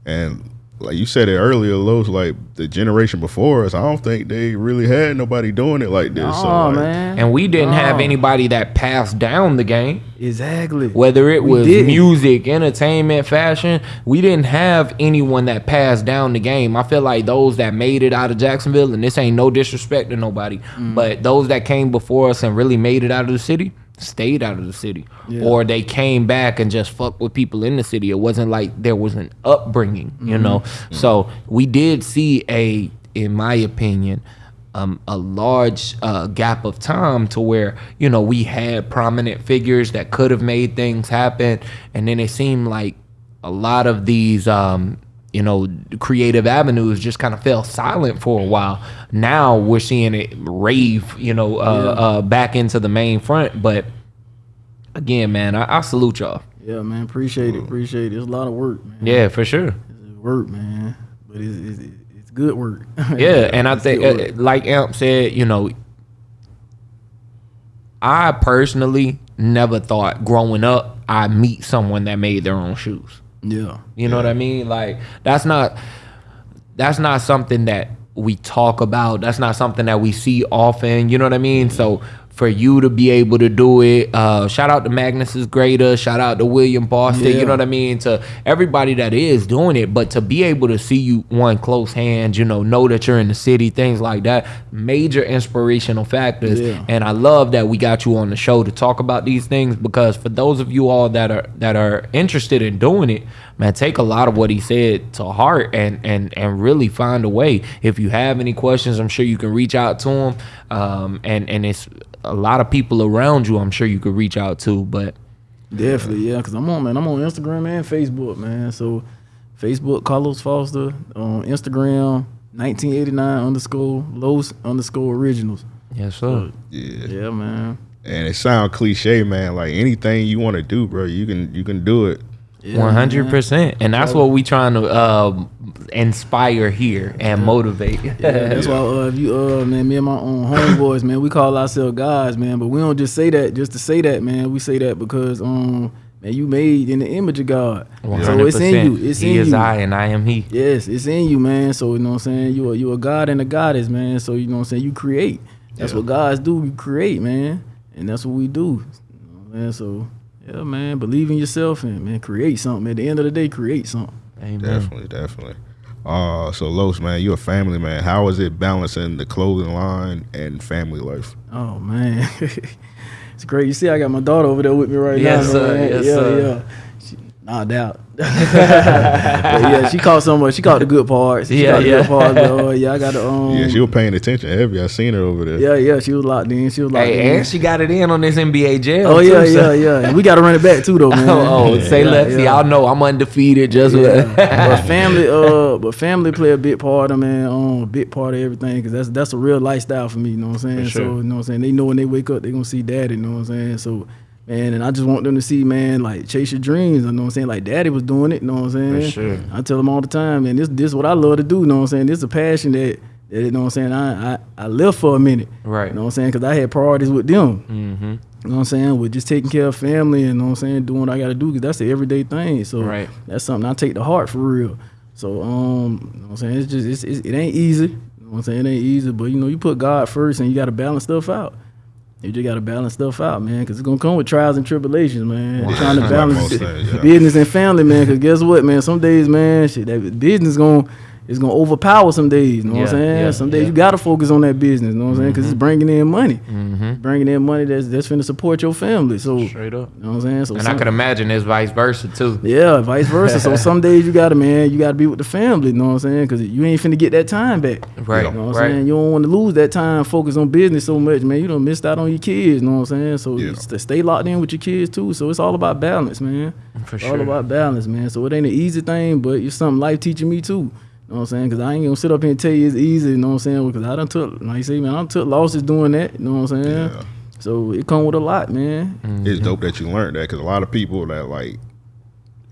and like you said it earlier, Los like the generation before us. I don't think they really had nobody doing it like this. Oh so, like, man. and we didn't have anybody that passed down the game. exactly. Whether it was music, entertainment, fashion, we didn't have anyone that passed down the game. I feel like those that made it out of Jacksonville, and this ain't no disrespect to nobody, Mm. but those that came before us and really made it out of the city stayed out of the city. Yeah. Or they came back and just fucked with people in the city. It wasn't like there was an upbringing, you Mm-hmm. know? So we did see a, in my opinion, um, a large uh, gap of time to where you know we had prominent figures that could have made things happen, and then it seemed like a lot of these um, you know creative avenues just kind of fell silent for a while. Now we're seeing it rave, you know, uh, Yeah. uh, back into the main front. But again, man, I, I salute y'all. Yeah, man. Appreciate it. Appreciate it. It's a lot of work, man. Yeah, for sure. It's work, man. But it's it's, it's good work. Yeah, and I think, uh, like Amp said, you know, I personally never thought growing up I'd meet someone that made their own shoes. Yeah. You know what I mean? Like that's not that's not something that we talk about. That's not something that we see often. You know what I mean? So for you to be able to do it, uh, shout out to Magnus's Greater, shout out to William Boston. You know what I mean? To everybody that is doing it, but to be able to see you one close hand, you know, know that you're in the city, things like that, major inspirational factors. Yeah. And I love that we got you on the show to talk about these things because for those of you all that are that are interested in doing it, man, take a lot of what he said to heart and and and really find a way. If you have any questions, I'm sure you can reach out to him. Um, and and it's a lot of people around you. I'm sure you could reach out to, but. Definitely, yeah. Cause I'm on man. I'm on Instagram and Facebook, man. So Facebook Carlos Foster on Instagram 1989 underscore Los underscore originals. Yes, sir. yeah. Yeah, man. And it sound cliche, man. Like anything you want to do, bro, you can you can do it. Yeah, One hundred man. percent, and that's what we trying to um, inspire here and motivate. Yeah, that's why uh, if you uh man, me and my own homeboys, man, we call ourselves guys, man. But we don't just say that just to say that, man. We say that because um man, you made in the image of God. One So it's in you. It's He in is you. I, and I am He. Yes, it's in you, man. So you know what I'm saying? You are you a God and a goddess, man. So you know what I'm saying? You create. That's Yeah. what gods do. You create, man. And that's what we do. You know what So yeah, man, believe in yourself and man, create something. At the end of the day, create something. Amen. Definitely, definitely. Uh, so Los, man, you're a family man. How is it balancing the clothing line and family life? Oh man, it's great. You see, I got my daughter over there with me right Yes, now. sir. man. Yes, yeah, sir. yeah. She, knocked out. but yeah, she caught some. of- She caught the good parts. She Yeah, caught the yeah. good parts. But, uh, yeah, I got to. Um, yeah, she was paying attention heavy. I seen her over there. yeah, yeah. She was locked in. She was locked in. Hey, and she got it in on this NBA jail. Oh too, yeah, so- yeah, yeah. We got to run it back too, though, man. Oh, oh, say Yeah, less. yeah. Y'all know I'm undefeated. Just Yeah. but family, uh, but family play a big part of man, um, a big part of everything because that's that's a real lifestyle for me. You know what I'm saying? For sure. So you know what I'm saying. They know when they wake up, they gonna see daddy. You know what I'm saying? So man, and I just want them to see, man, like chase your dreams. You know what I'm saying? Like daddy was doing it. You know what I'm saying? sure. I tell them all the time, man. This this what I love to do. You know what I'm saying? This is a passion that. that you know what I'm saying? I, I I lived for a minute. Right. You know what I'm saying? Because I had priorities with them. Mm-hmm. You know what I'm saying? With just taking care of family and you know what I'm saying, doing what I gotta do because that's the everyday thing. So Right. that's something I take to heart for real. So um, you know what I'm saying? It's just it's, it's, it ain't easy. You know what I'm saying? It ain't easy, but you know, you put God first and you gotta balance stuff out. You just gotta balance stuff out, man, because it's gonna come with trials and tribulations, man. Wow. Trying to balance most bu- things, yeah. business and family, man. Because guess what, man? Some days, man, shit, that business gonna it's gonna overpower some days. You know what I'm saying? yeah, some days yeah. you gotta focus on that business. You know what I'm saying? Because it's bringing in money, Mm-hmm. bringing in money that's that's finna support your family. So Straight up. you know what I'm saying? So And I could imagine it's vice versa too. yeah, vice versa. so some days you gotta, man, you gotta be with the family. You know what I'm saying? Because you ain't finna get that time back. Right. You know what I'm right. saying? You don't want to lose that time, focus on business so much, man. You don't miss out on your kids. You know what I'm saying? So Yeah. stay locked in with your kids too. So it's all about balance, man. For It's sure. all about balance, man. So it ain't an easy thing, but it's something life teaching me too. You know what I'm saying? Because I ain't gonna sit up here and tell you it's easy. You know what I'm saying? Because I done took, like you say, man, I done took losses doing that. You know what I'm saying? Yeah. So it come with a lot, man. It's dope that you learned that because a lot of people that like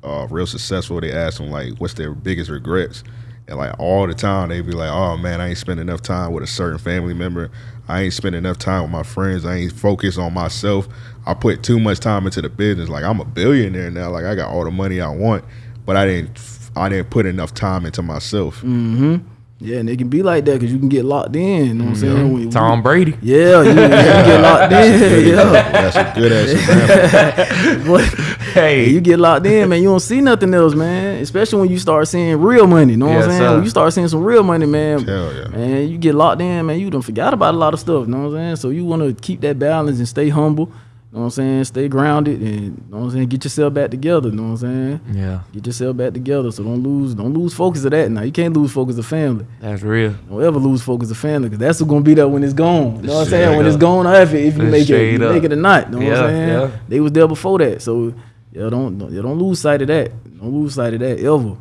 are real successful, they ask them like, what's their biggest regrets, and like all the time they be like, oh man, I ain't spend enough time with a certain family member. I ain't spend enough time with my friends. I ain't focused on myself. I put too much time into the business. Like I'm a billionaire now. Like I got all the money I want, but I didn't. I didn't put enough time into myself. Mm-hmm. Yeah, and it can be like that because you can get locked in. You know what I'm saying? When- Tom Brady. Yeah, you, you can get locked in. yeah. That's a good ass example. But Hey. you get locked in, man. You don't see nothing else, man. Especially when you start seeing real money. You know what Yes, I'm saying? sir. When you start seeing some real money, man. Hell yeah. Man, you get locked in, man. You don't forgot about a lot of stuff. You know what I'm saying? So you want to keep that balance and stay humble. You know what I'm saying? Stay grounded and you know what I'm saying? Get yourself back together. You know what I'm saying? Yeah, Get yourself back together. So don't lose, don't lose focus of that. Now you can't lose focus of family. that's real. Don't ever lose focus of family because that's what's gonna be there when it's gone. You know what I'm saying? Straight When it's gone, or if, it- if you make it, you make it or not. You know what I'm saying? yeah. They was there before that, so yeah, don't don't, yeah, don't lose sight of that. Don't lose sight of that ever.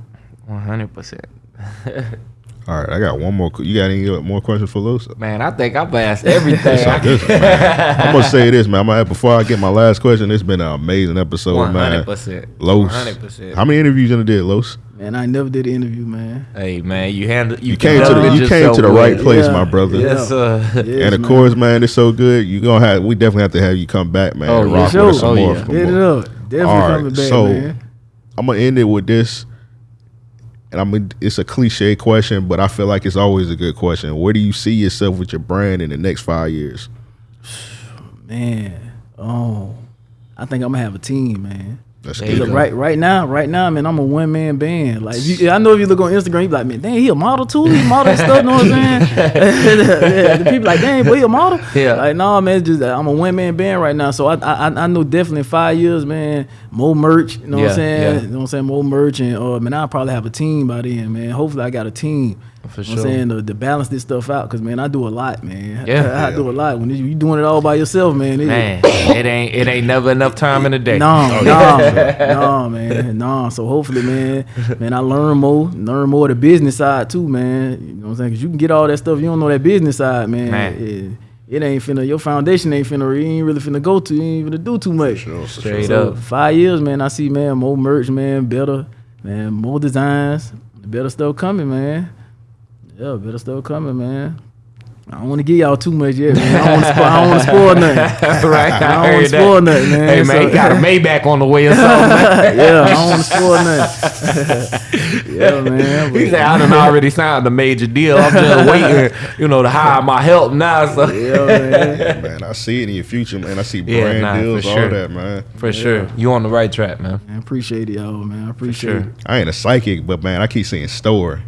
One hundred percent. All right, I got one more. You got any more questions for Los? Man, I think I've asked everything. This, I'm gonna say this, man. I'm gonna, before I get my last question, it's been an amazing episode, One hundred man. percent. Los, One hundred percent. how many interviews you done did, Los? Man, I never did an interview, man. Hey man, you handle you, You came to the you came yourself to the right well. place, Yeah. my brother. Yes, sir. Yes, And of man. course, man, it's so good. You gonna have we definitely have to have you come back, man. Oh, rock Sure. with us some Oh, more. yeah. some Hit it more. up. Definitely All right, coming back, so- man. I'm gonna end it with this, and I'm. Gonna, it's a cliche question, but I feel like it's always a good question. Where do you see yourself with your brand in the next five years? Man, oh, I think I'm gonna have a team, man. That's There good. go. Right, right now, right now, man, I'm a one man band. Like, you, I know if you look on Instagram, you be like, man, dang, he a model too. He model stuff. You Know what I'm saying? yeah, the people like, dang, boy, he a model. Yeah. Like, no, man, it's just I'm a one man band right now. So I, I, I know definitely in five years, man, more merch. You know what I'm saying? yeah. You know what I'm saying? More merch and, uh, man, I'll probably have a team by then, man. Hopefully, I got a team. For You know what sure. I'm saying to, to balance this stuff out, cause man, I do a lot, man. Yeah. I, do a lot. When you doing it all by yourself, man. it- Man, it ain't it ain't never enough time in the day. no, Oh, no, no, man, no. So hopefully, man, man, I learn more, learn more the business side too, man. You know what I'm saying? Cause you can get all that stuff, you don't know that business side, man. Man. It, it ain't finna, your foundation ain't finna, you ain't really finna go to, you ain't finna do too much. Sure, Straight. So up. five years, man, I see, man, more merch, man, better, man, more designs, better stuff coming, man. Yeah, better stuff coming, man. I don't want to give y'all too much yet, man. I don't want to spoil, I don't want to spoil nothing. right? I don't want to that. spoil nothing, man. Hey man, So- he got a Maybach on the way or something. yeah, I don't want to spoil nothing. yeah, man. He said, I done already signed a major deal. I'm just waiting, you know, to hire my help now. So yeah, man. Man, I see it in your future, man. I see Yeah, brand nah, for deals, all sure. that, man. for sure, you on the right track, man. I Appreciate it, y'all, man. I appreciate sure. it. I ain't a psychic, but man, I keep saying store.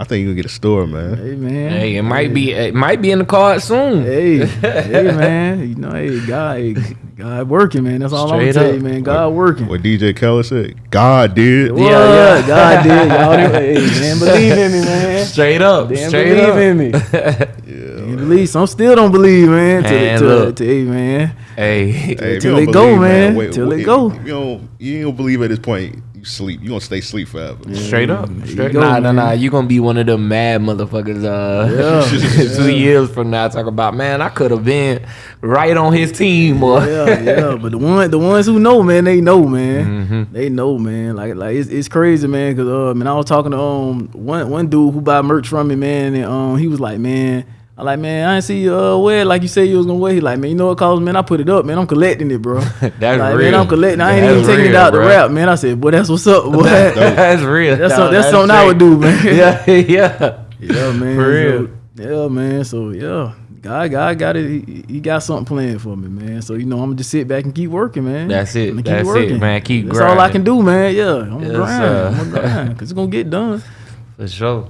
I think you gonna get a store, man. Hey, man. Hey, it might be it might be in the card soon. Hey, hey, man. You know, hey, God, hey, God working, man. That's all Straight I'm gonna tell you, man. God working. What DJ Khaled said, God did. What? Yeah, yeah. God did, y'all. Hey, man, believe in me, man. Straight up, Damn, straight believe up. in me. Yeah. You believe? Some still don't believe, man. Till, Man, till, look. till, hey, man. Hey, Hey, Till it go, believe, man. wait, Till wait, it go. You don't, you don't believe at this point. You sleep. You gonna stay sleep forever. Straight up. Straight, go, nah, nah, man. nah. You gonna be one of them mad motherfuckers uh Yeah. two years from now talking about man, I could have been right on his team or yeah, yeah. But the one, the ones who know, man, they know, man. Mm-hmm. They know, man. Like, like it's, it's crazy, man. Cause uh, man, I was talking to um one one dude who buy merch from me, man, and um he was like, man. I like, man, I didn't see you uh, wear like you said you was gonna wear. He like, man, you know what cause, man? I put it up, man. I'm collecting it, bro. That's like, Man, real. I'm collecting. I ain't That's even taking it real, out the bro. rap, man. I said, boy, that's what's up, boy. that's real. That's, dog. some- that's something I would do, man. Yeah, yeah. Yeah, man. For real. So, yeah, man. So yeah, God, God got it. He, he got something planned for me, man. So you know, I'm gonna just sit back and keep working, man. That's it. I'ma That's it, man. Keep That's all I can do, man. Yeah, I'm Yes, grind. sir. I'm grind because it's gonna get done. For sure.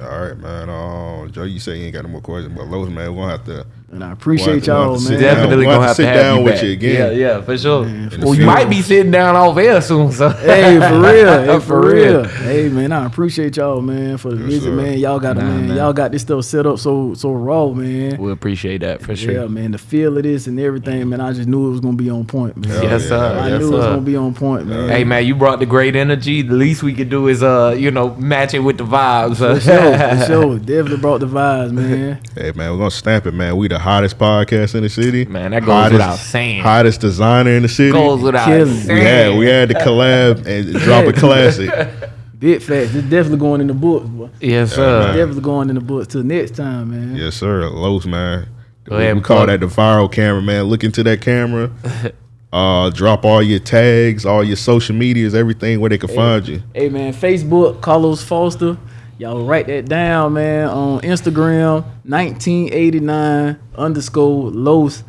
All right, man. Um, Joe, you say you ain't got no more questions, but Los, man, we're gonna have to. And I We'll appreciate have to- we'll y'all, have to man. Definitely We'll gonna have have to to sit have down you with back. you again. Yeah, yeah, for sure. Man, for well, you might be sitting down off air soon, so Hey, for real. Hey, For for real. real. Hey, man, I appreciate y'all, man, for the Yes, visit, sir. man. Y'all got, Nah, man, man. y'all got this stuff set up so so raw, man. we appreciate that for sure. Yeah, man, the feel of this and everything, man. I just knew it was gonna be on point, man. Hell Yes, yeah, sir. I Yes, knew it was gonna be on point, man. Hey man, you brought the great energy. The least we could do is uh, you know, match it with the vibes. For sure, for sure. Definitely brought the vibes, man. Hey, man, we're gonna stamp it, man. We the hottest podcast in the city. Man, that goes without saying. Hottest designer in the city. Goes without Killing. we saying. had we had to collab and drop a classic. Big facts. It's definitely going in the books, boy. Yes, Yeah, sir. man. Definitely going in the books till next time, man. Yes, sir. Los, man. Go we ahead we call that the viral camera, man. Look into that camera. uh, drop all your tags, all your social medias, everything where they can find you. Hey man, Facebook, Carlos Foster. Y'all write that down, man. On Instagram, 1989 underscore Los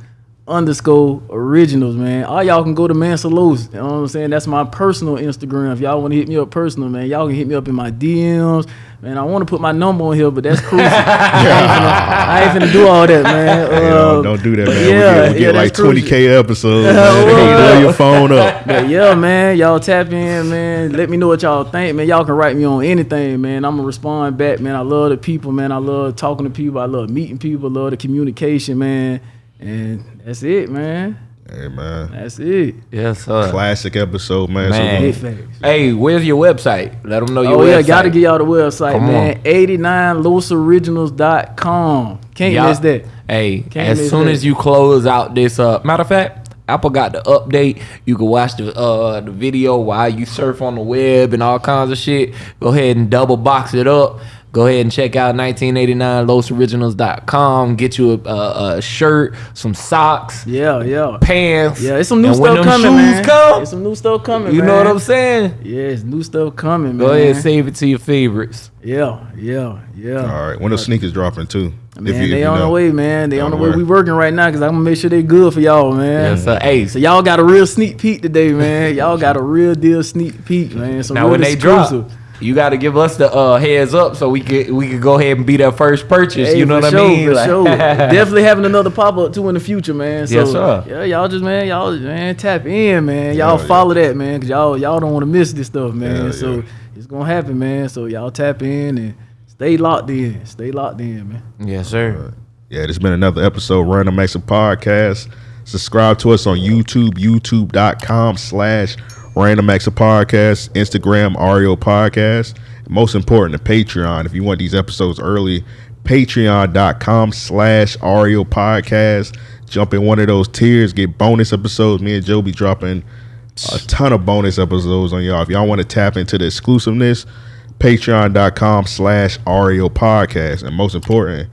underscore originals, man. All y'all can go to Mansa Los. You know what I'm saying? That's my personal Instagram. If y'all want to hit me up personal, man, y'all can hit me up in my DMs. Man, I want to put my number on here, but that's crucial. I, ain't finna, I do all that, man. Hey, don't, don't do that, man. Yeah, we get, we yeah, get like that's crucial. 20k episodes. Well. Blow your phone up. But yeah, man, y'all tap in, man. Let me know what y'all think, man. Y'all can write me on anything, man. I'm gonna respond back, man. I love the people, man. I love talking to people. I love meeting people. love the communication, man. And that's it, man. Hey, man. That's it. Yes, sir. Classic episode, man. Man. So. Hey, where's your website? Let them know your Oh yeah, website. gotta get y'all the website, Come man. 89losoriginals.com. Can't Y'all- miss that. Hey, Can't as soon that. as you close out this, uh, matter of fact, Apple got the update. You can watch the uh the video while you surf on the web and all kinds of shit. Go ahead and double box it up. Go ahead and check out 1989losoriginals.com. Get you a, a, a shirt, some socks, Yeah, yeah. pants. Yeah, it's some new and when stuff them coming, shoes man. Come, It's some new stuff coming, you man. know what I'm saying? Yeah, it's new stuff coming, man. Go ahead, and save it to your favorites. Yeah, yeah, yeah. all right. When the sneakers dropping too? Man, they on the know. way, man. They They on on the the way. way. We working right now because I'm gonna make sure they good for y'all, man. Yes, sir. Hey, So y'all got a real sneak peek today, man. Y'all got a real deal sneak peek, man. So now real when they exclusive. drop, you got to give us the uh, heads up so we could we could go ahead and be that first purchase. Hey, you know for what sure, I mean? For Like- sure. Definitely having another pop up too in the future, man. So, Yes, sir. Yeah, y'all just man, y'all man tap in, man. Y'all yeah. follow that, man, cause y'all y'all don't want to miss this stuff, man. Hell so yeah. it's gonna happen, man. So y'all tap in and stay locked in. Stay locked in, man. yes, sir. Yeah, this has been another episode of Random Acts of Podcast. Subscribe to us on YouTube, youtube.com slash Random Acts of Podcast, Instagram, Ario Podcast. Most important, the Patreon. If you want these episodes early, patreon.com slash Ario Podcast. Jump in one of those tiers, get bonus episodes. Me and Joe be dropping a ton of bonus episodes on y'all. If y'all want to tap into the exclusiveness, patreon.com slash Ario Podcast. And most important,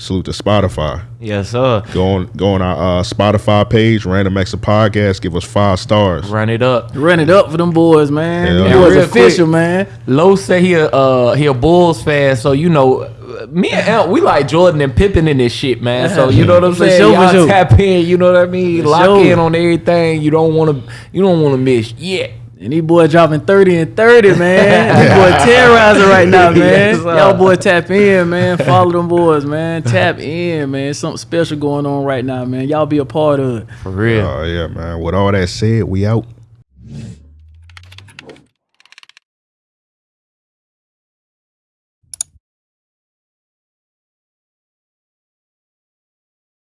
salute to Spotify. Yes, sir. Go on, go on our uh, Spotify page, Random Acts Podcast. Give us five stars. Run it up. Run it up for them boys, man. Hell them yeah. boys Real official, quick. man. Low say he a uh, he a Bulls fan, so you know. Me and Al, we like Jordan and Pippen in this shit, man. So you know what I'm saying. sure, for Y'all sure. tap in. You know what I mean. Lock sure. in on everything. You don't want to. You don't want to miss yet. And these boys dropping 30 and 30, man. these boy terrorizing right now, man. Yes, sir. Y'all boy tap in, man. Follow them boys, man. Tap in, man. Something special going on right now, man. Y'all be a part of it. For real. Oh, yeah, man. With all that said, we out.